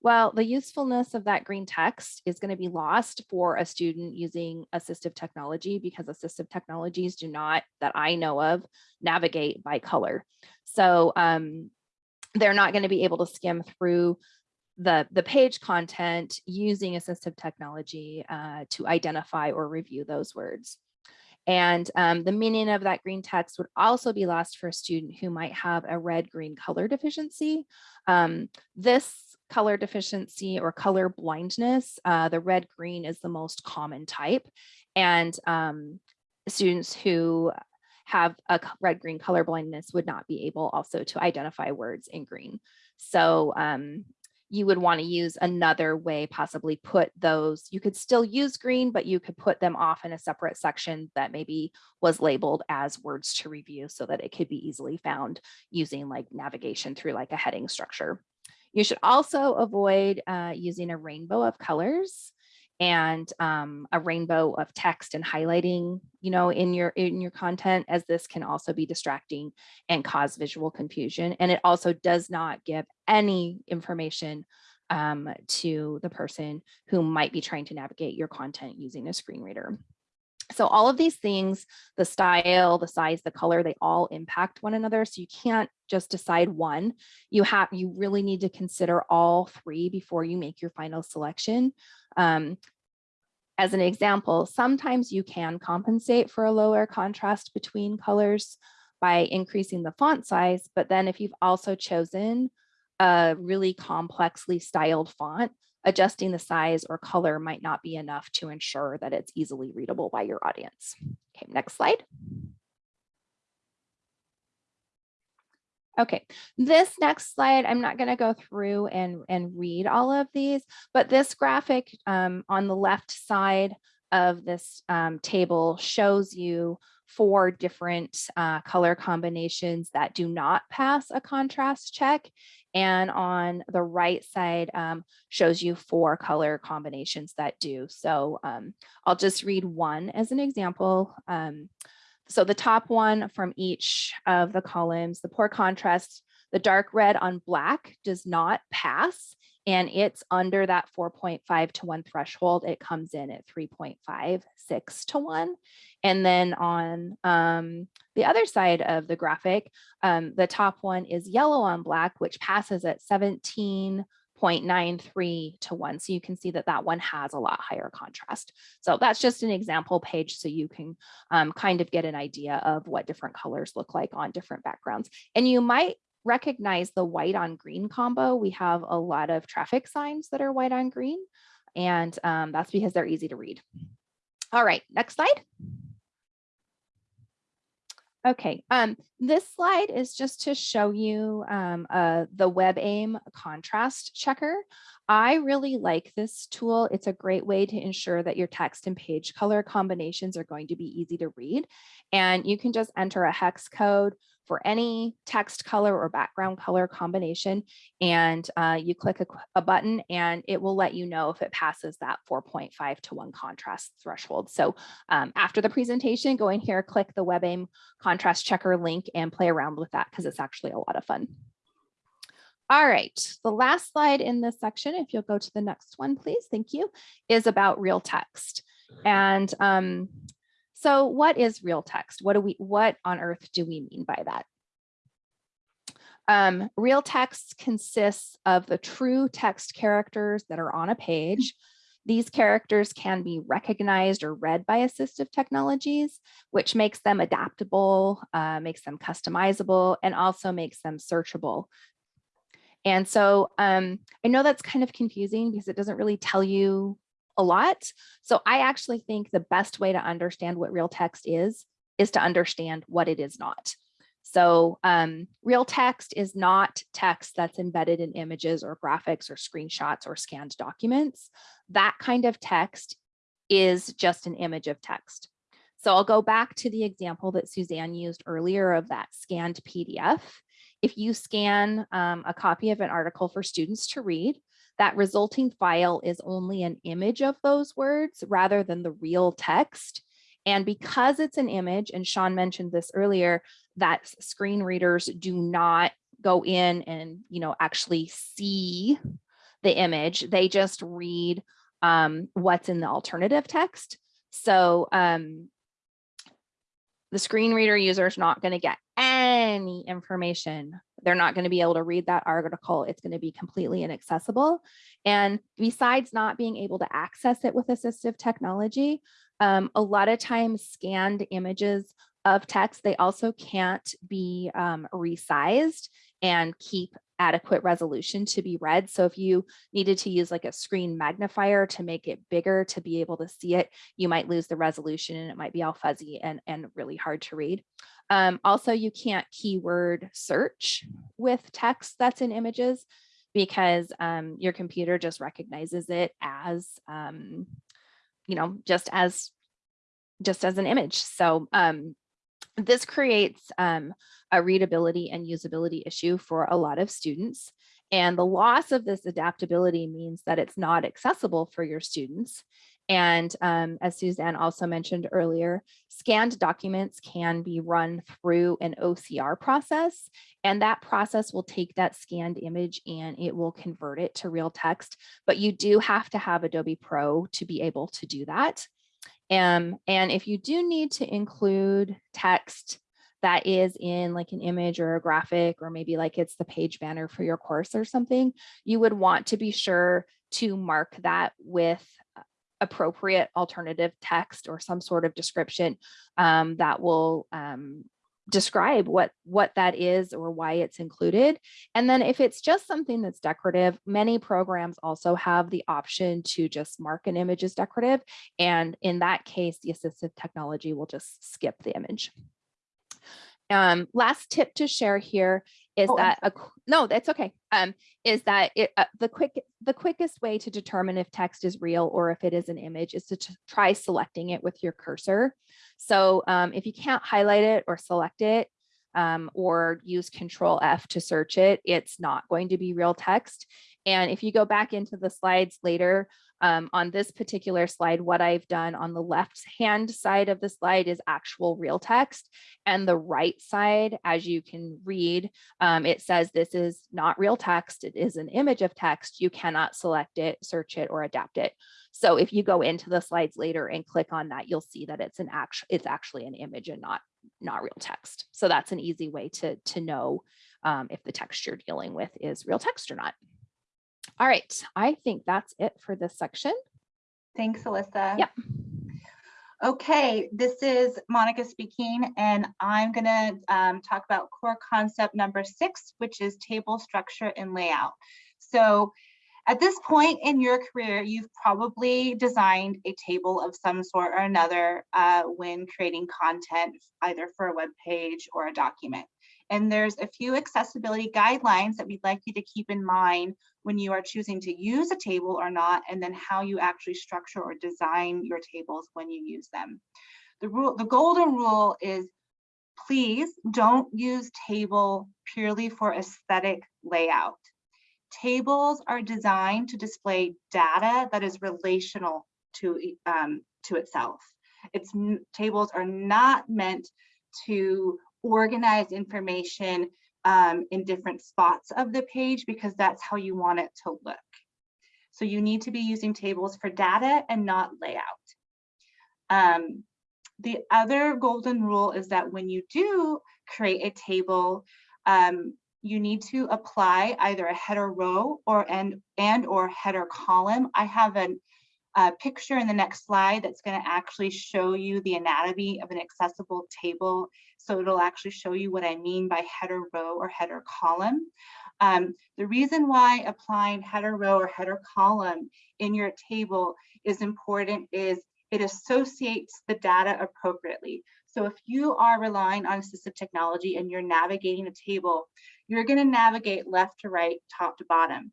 Well, the usefulness of that green text is going to be lost for a student using assistive technology because assistive technologies do not, that I know of, navigate by color. So um, they're not going to be able to skim through the, the page content using assistive technology uh, to identify or review those words. And um, the meaning of that green text would also be lost for a student who might have a red-green color deficiency. Um, this color deficiency or color blindness, uh, the red-green is the most common type. And um, students who have a red-green color blindness would not be able also to identify words in green. So um, you would want to use another way, possibly put those, you could still use green, but you could put them off in a separate section that maybe was labeled as words to review so that it could be easily found using like navigation through like a heading structure. You should also avoid uh, using a rainbow of colors and um, a rainbow of text and highlighting, you know, in your in your content, as this can also be distracting and cause visual confusion. And it also does not give any information um, to the person who might be trying to navigate your content using a screen reader. So all of these things, the style, the size, the color, they all impact one another. So you can't just decide one. You have, you really need to consider all three before you make your final selection. Um, as an example, sometimes you can compensate for a lower contrast between colors by increasing the font size, but then if you've also chosen a really complexly styled font, adjusting the size or color might not be enough to ensure that it's easily readable by your audience. Okay, next slide. Okay, this next slide, I'm not going to go through and, and read all of these, but this graphic um, on the left side of this um, table shows you four different uh, color combinations that do not pass a contrast check. And on the right side um, shows you four color combinations that do. So um, I'll just read one as an example. Um, so the top one from each of the columns, the poor contrast, the dark red on black does not pass and it's under that 4.5 to 1 threshold. It comes in at 3.56 to 1. And then on um, the other side of the graphic, um, the top one is yellow on black, which passes at 17.93 to 1. So you can see that that one has a lot higher contrast. So that's just an example page so you can um, kind of get an idea of what different colors look like on different backgrounds. And you might recognize the white on green combo. We have a lot of traffic signs that are white on green, and um, that's because they're easy to read. All right, next slide. Okay, um, this slide is just to show you um, uh, the WebAIM contrast checker. I really like this tool. It's a great way to ensure that your text and page color combinations are going to be easy to read. And you can just enter a hex code for any text color or background color combination. And uh, you click a, a button and it will let you know if it passes that 4.5 to 1 contrast threshold. So um, after the presentation, go in here, click the WebAIM contrast checker link and play around with that because it's actually a lot of fun. All right, the last slide in this section, if you'll go to the next one, please, thank you, is about real text. And um, so what is real text? What do we, what on earth do we mean by that? Um, real text consists of the true text characters that are on a page. These characters can be recognized or read by assistive technologies, which makes them adaptable, uh, makes them customizable, and also makes them searchable. And so um, I know that's kind of confusing because it doesn't really tell you a lot. So I actually think the best way to understand what real text is, is to understand what it is not. So um, real text is not text that's embedded in images or graphics or screenshots or scanned documents. That kind of text is just an image of text. So I'll go back to the example that Suzanne used earlier of that scanned PDF. If you scan um, a copy of an article for students to read, that resulting file is only an image of those words rather than the real text. And because it's an image, and Sean mentioned this earlier, that screen readers do not go in and you know actually see the image. They just read um, what's in the alternative text. So um, the screen reader user is not going to get any information. They're not going to be able to read that article. It's going to be completely inaccessible. And besides not being able to access it with assistive technology, um, a lot of times scanned images of text, they also can't be um, resized and keep adequate resolution to be read. So if you needed to use like a screen magnifier to make it bigger to be able to see it, you might lose the resolution and it might be all fuzzy and, and really hard to read. Um, also, you can't keyword search with text that's in images because um, your computer just recognizes it as, um, you know, just as just as an image. So um, this creates um, a readability and usability issue for a lot of students. And the loss of this adaptability means that it's not accessible for your students. And um, as Suzanne also mentioned earlier, scanned documents can be run through an OCR process. And that process will take that scanned image and it will convert it to real text. But you do have to have Adobe Pro to be able to do that. Um, and if you do need to include text that is in like an image or a graphic, or maybe like it's the page banner for your course or something, you would want to be sure to mark that with appropriate alternative text or some sort of description um, that will um, describe what what that is or why it's included. And then if it's just something that's decorative, many programs also have the option to just mark an image as decorative. And in that case, the assistive technology will just skip the image. Um, last tip to share here is Oh, that, a no, that's okay. Um, is that it, uh, the quick, the quickest way to determine if text is real or if it is an image is to try selecting it with your cursor. So um, if you can't highlight it or select it, um, or use control F to search it, it's not going to be real text. And if you go back into the slides later, um, on this particular slide, what I've done on the left hand side of the slide is actual real text. And the right side, as you can read, um, it says this is not real text. It is an image of text. You cannot select it, search it, or adapt it. So if you go into the slides later and click on that, you'll see that it's an actual, it's actually an image and not, not real text. So that's an easy way to, to know um, if the text you're dealing with is real text or not. All right, I think that's it for this section. Thanks, Alyssa. Yep. Okay, this is Monica speaking, and I'm gonna um, talk about core concept number six, which is table structure and layout. So at this point in your career, you've probably designed a table of some sort or another uh, when creating content, either for a web page or a document. And there's a few accessibility guidelines that we'd like you to keep in mind when you are choosing to use a table or not, and then how you actually structure or design your tables when you use them. The rule, the golden rule is please don't use table purely for aesthetic layout. Tables are designed to display data that is relational to, um, to itself. It's, tables are not meant to organize information um, in different spots of the page because that's how you want it to look. So you need to be using tables for data and not layout. Um, the other golden rule is that when you do create a table, um, you need to apply either a header row or and and or header column. I have an, a picture in the next slide that's going to actually show you the anatomy of an accessible table. So it'll actually show you what I mean by header row or header column. Um, the reason why applying header row or header column in your table is important is it associates the data appropriately. So if you are relying on assistive technology and you're navigating a table, you're going to navigate left to right, top to bottom.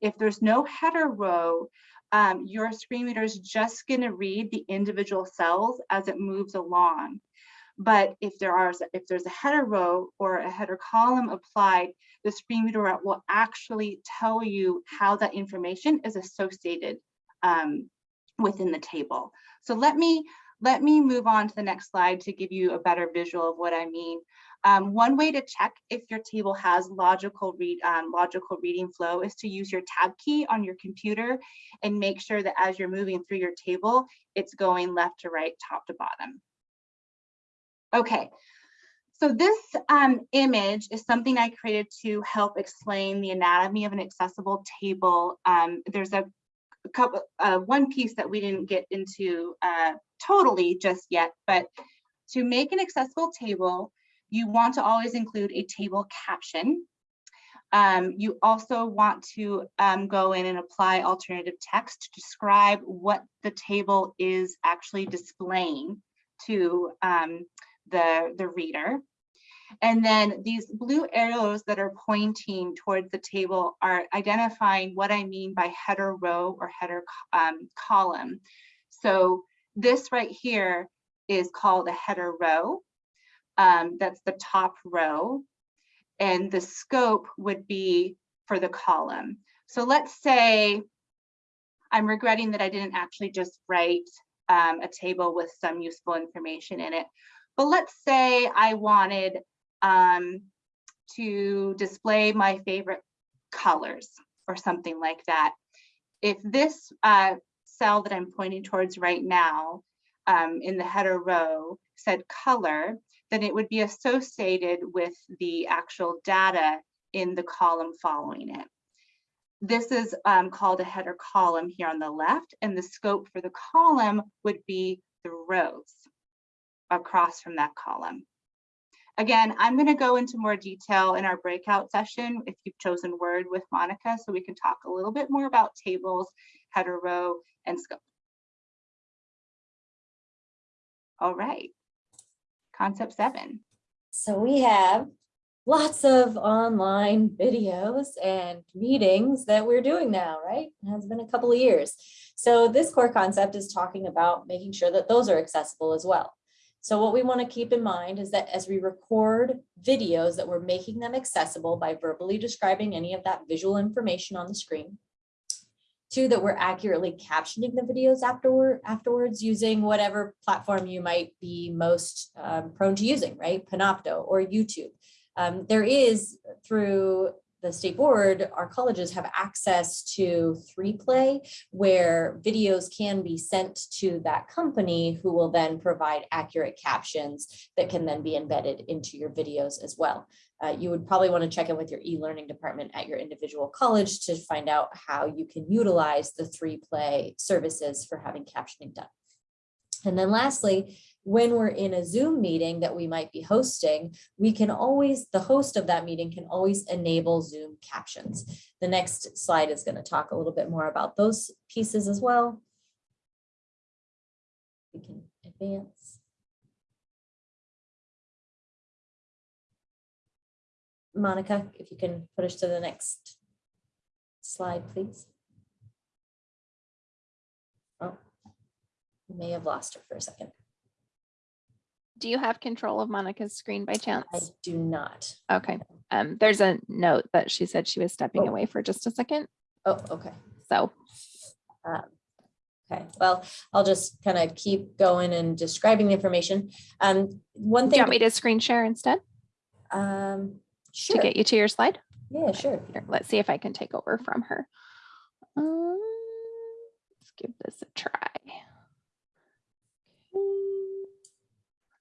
If there's no header row, um, your screen reader is just going to read the individual cells as it moves along. But if there are if there's a header row or a header column applied, the screen reader will actually tell you how that information is associated um, within the table. So let me let me move on to the next slide to give you a better visual of what I mean. Um, one way to check if your table has logical read um, logical reading flow is to use your tab key on your computer and make sure that as you're moving through your table, it's going left to right, top to bottom. Okay, so this um, image is something I created to help explain the anatomy of an accessible table. Um, there's a, couple, uh, one piece that we didn't get into uh, totally just yet, but to make an accessible table, you want to always include a table caption. Um, you also want to um, go in and apply alternative text to describe what the table is actually displaying to um, the, the reader. And then these blue arrows that are pointing towards the table are identifying what I mean by header row or header um, column. So this right here is called a header row. Um, that's the top row. And the scope would be for the column. So let's say I'm regretting that I didn't actually just write um, a table with some useful information in it. But let's say I wanted um, to display my favorite colors or something like that. If this uh, cell that I'm pointing towards right now um, in the header row said color, then it would be associated with the actual data in the column following it. This is um, called a header column here on the left, and the scope for the column would be the rows across from that column. Again, I'm going to go into more detail in our breakout session if you've chosen Word with Monica, so we can talk a little bit more about tables, header row, and scope. All right, concept seven. So we have lots of online videos and meetings that we're doing now, right? It has been a couple of years. So this core concept is talking about making sure that those are accessible as well. So what we want to keep in mind is that as we record videos that we're making them accessible by verbally describing any of that visual information on the screen. Two, that we're accurately captioning the videos afterward, afterwards using whatever platform you might be most um, prone to using, right? Panopto or YouTube. Um, there is through the state board, our colleges have access to 3Play where videos can be sent to that company who will then provide accurate captions that can then be embedded into your videos as well. Uh, you would probably want to check in with your e-learning department at your individual college to find out how you can utilize the 3Play services for having captioning done. And then lastly, when we're in a Zoom meeting that we might be hosting, we can always, the host of that meeting can always enable Zoom captions. The next slide is going to talk a little bit more about those pieces as well. We can advance. Monica, if you can put us to the next slide, please. Oh, we may have lost her for a second. Do you have control of Monica's screen by chance? I do not. Okay, um, there's a note that she said she was stepping Oh. away for just a second, Oh, okay. so. Okay, well, I'll just kind of keep going and describing the information. Um, one Do thing. you want me to screen share instead Um, sure. to get you to your slide? Yeah, sure. Here, let's see if I can take over from her. Um, let's give this a try. Okay,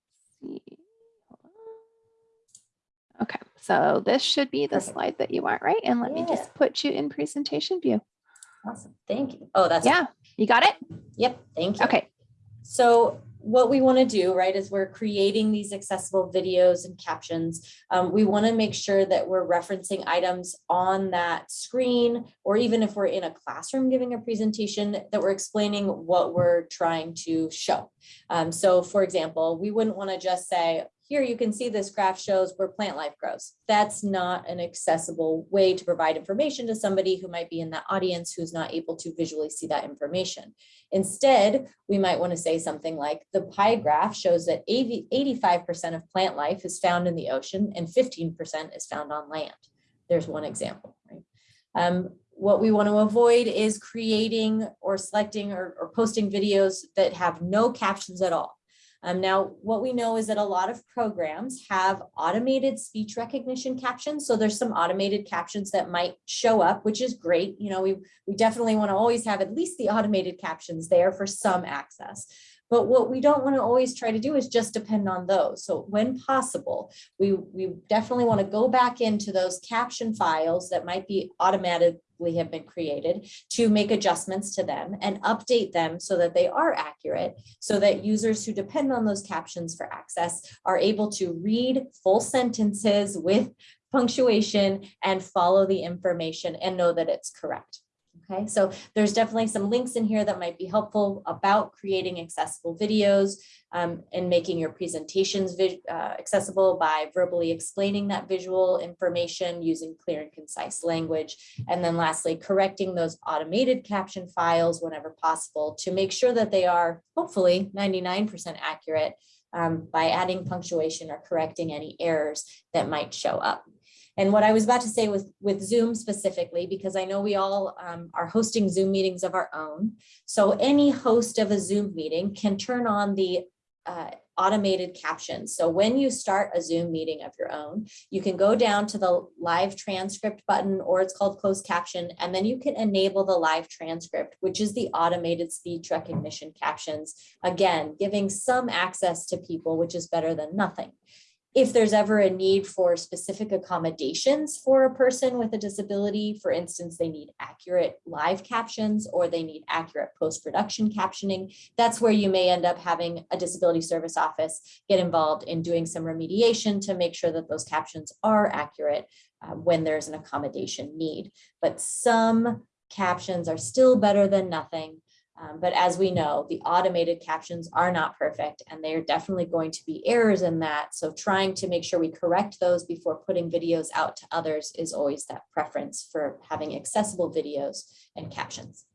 let's see. Hold on. Okay, so this should be the Perfect. slide that you want, right? And let me just put you in presentation view. Awesome. Thank you. Oh, that's. Yeah, you got it? Yep, thank you. Okay, So what we want to do, right, is we're creating these accessible videos and captions. Um, we want to make sure that we're referencing items on that screen, or even if we're in a classroom giving a presentation, that we're explaining what we're trying to show. Um, so for example, we wouldn't want to just say, here you can see this graph shows where plant life grows. That's not an accessible way to provide information to somebody who might be in that audience who's not able to visually see that information. Instead, we might want to say something like the pie graph shows that 85% of plant life is found in the ocean and 15% is found on land. There's one example, right? Um, what we want to avoid is creating or selecting or, or posting videos that have no captions at all. Um, now, what we know is that a lot of programs have automated speech recognition captions. So there's some automated captions that might show up, which is great. You know, we, we definitely want to always have at least the automated captions there for some access. But what we don't want to always try to do is just depend on those. So when possible, we, we definitely want to go back into those caption files that might be automatically have been created to make adjustments to them and update them so that they are accurate so that users who depend on those captions for access are able to read full sentences with punctuation and follow the information and know that it's correct. Okay, so there's definitely some links in here that might be helpful about creating accessible videos um, and making your presentations uh, accessible by verbally explaining that visual information using clear and concise language. And then lastly, correcting those automated caption files whenever possible to make sure that they are hopefully 99% accurate um, by adding punctuation or correcting any errors that might show up. And what I was about to say with, with Zoom specifically, because I know we all um, are hosting Zoom meetings of our own. So any host of a Zoom meeting can turn on the uh, automated captions. So when you start a Zoom meeting of your own, you can go down to the live transcript button or it's called closed caption, and then you can enable the live transcript, which is the automated speech recognition captions. Again, giving some access to people, which is better than nothing if there's ever a need for specific accommodations for a person with a disability, for instance, they need accurate live captions or they need accurate post-production captioning, that's where you may end up having a disability service office get involved in doing some remediation to make sure that those captions are accurate uh, when there's an accommodation need. But some captions are still better than nothing. Um, but as we know, the automated captions are not perfect and they're definitely going to be errors in that. So trying to make sure we correct those before putting videos out to others is always that preference for having accessible videos and captions.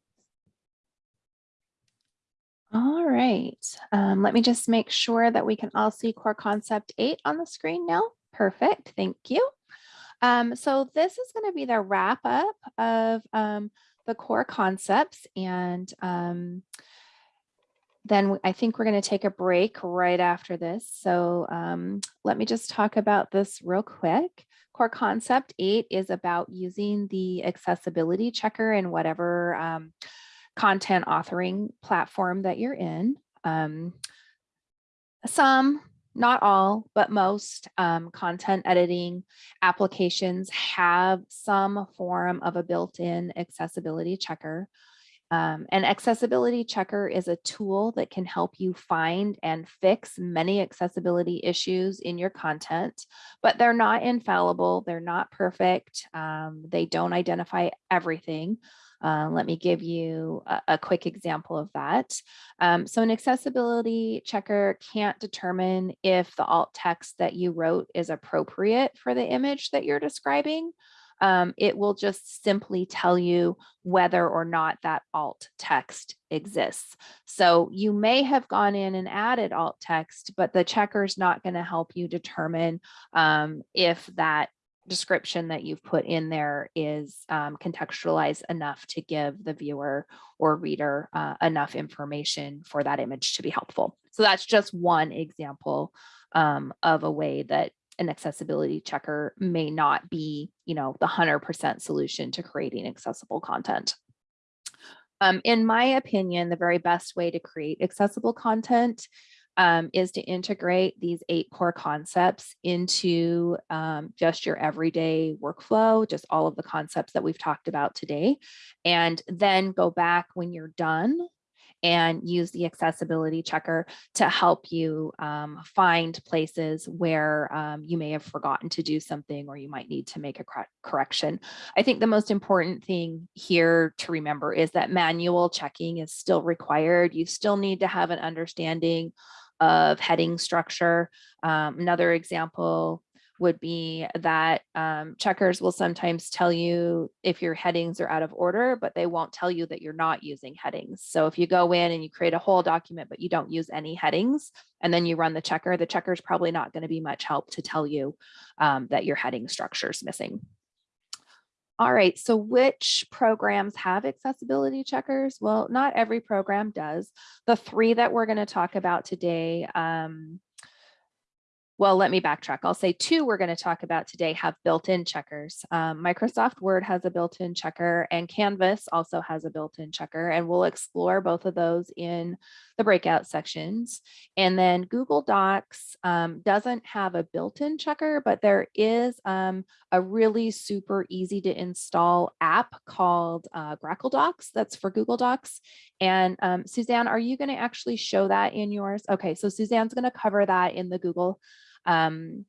all right. Um, let me just make sure that we can all see core concept eight on the screen now. Perfect, thank you. Um, so this is going to be the wrap up of um, the core concepts and um, then I think we're going to take a break right after this. So um, let me just talk about this real quick. Core concept eight is about using the accessibility checker in whatever um, content authoring platform that you're in. Um, some, not all, but most um, content editing applications have some form of a built-in accessibility checker. Um, an accessibility checker is a tool that can help you find and fix many accessibility issues in your content, but they're not infallible. They're not perfect. Um, they don't identify everything. Uh, let me give you a, a quick example of that. Um, so an accessibility checker can't determine if the alt text that you wrote is appropriate for the image that you're describing. um, it will just simply tell you whether or not that alt text exists. So you may have gone in and added alt text, but the checker is not going to help you determine um, if that description that you've put in there is um, contextualized enough to give the viewer or reader uh, enough information for that image to be helpful. So that's just one example um, of a way that an accessibility checker may not be, you know, the 100% solution to creating accessible content. Um, in my opinion, the very best way to create accessible content um, is to integrate these eight core concepts into um, just your everyday workflow, just all of the concepts that we've talked about today, and then go back when you're done and use the accessibility checker to help you um, find places where um, you may have forgotten to do something or you might need to make a cor correction. I think the most important thing here to remember is that manual checking is still required. You still need to have an understanding of heading structure. Um, another example would be that um, checkers will sometimes tell you if your headings are out of order, but they won't tell you that you're not using headings. So if you go in and you create a whole document, but you don't use any headings, and then you run the checker, the checker is probably not going to be much help to tell you um, that your heading structure is missing. All right, so which programs have accessibility checkers? Well, not every program does. The three that we're going to talk about today, um, well, let me backtrack. I'll say two we're going to talk about today have built-in checkers. Um, Microsoft Word has a built-in checker and Canvas also has a built-in checker and we'll explore both of those in the breakout sections. And then Google Docs um, doesn't have a built-in checker, but there is um, a really super easy to install app called uh, Grackle Docs that's for Google Docs. And um, Suzanne, are you going to actually show that in yours? Okay, so Suzanne's going to cover that in the Google um,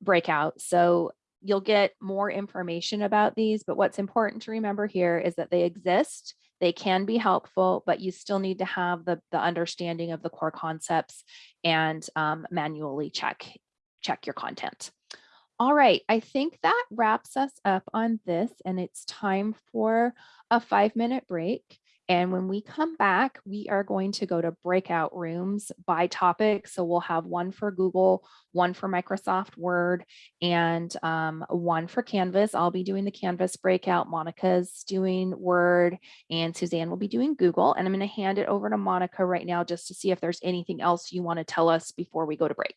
breakout. So you'll get more information about these, but what's important to remember here is that they exist. They can be helpful, but you still need to have the, the understanding of the core concepts and um, manually check, check your content. All right, I think that wraps us up on this and it's time for a five minute break. And when we come back, we are going to go to breakout rooms by topic. So we'll have one for Google, one for Microsoft Word, and um, one for Canvas. I'll be doing the Canvas breakout. Monica's doing Word, and Suzanne will be doing Google. And I'm going to hand it over to Monica right now just to see if there's anything else you want to tell us before we go to break.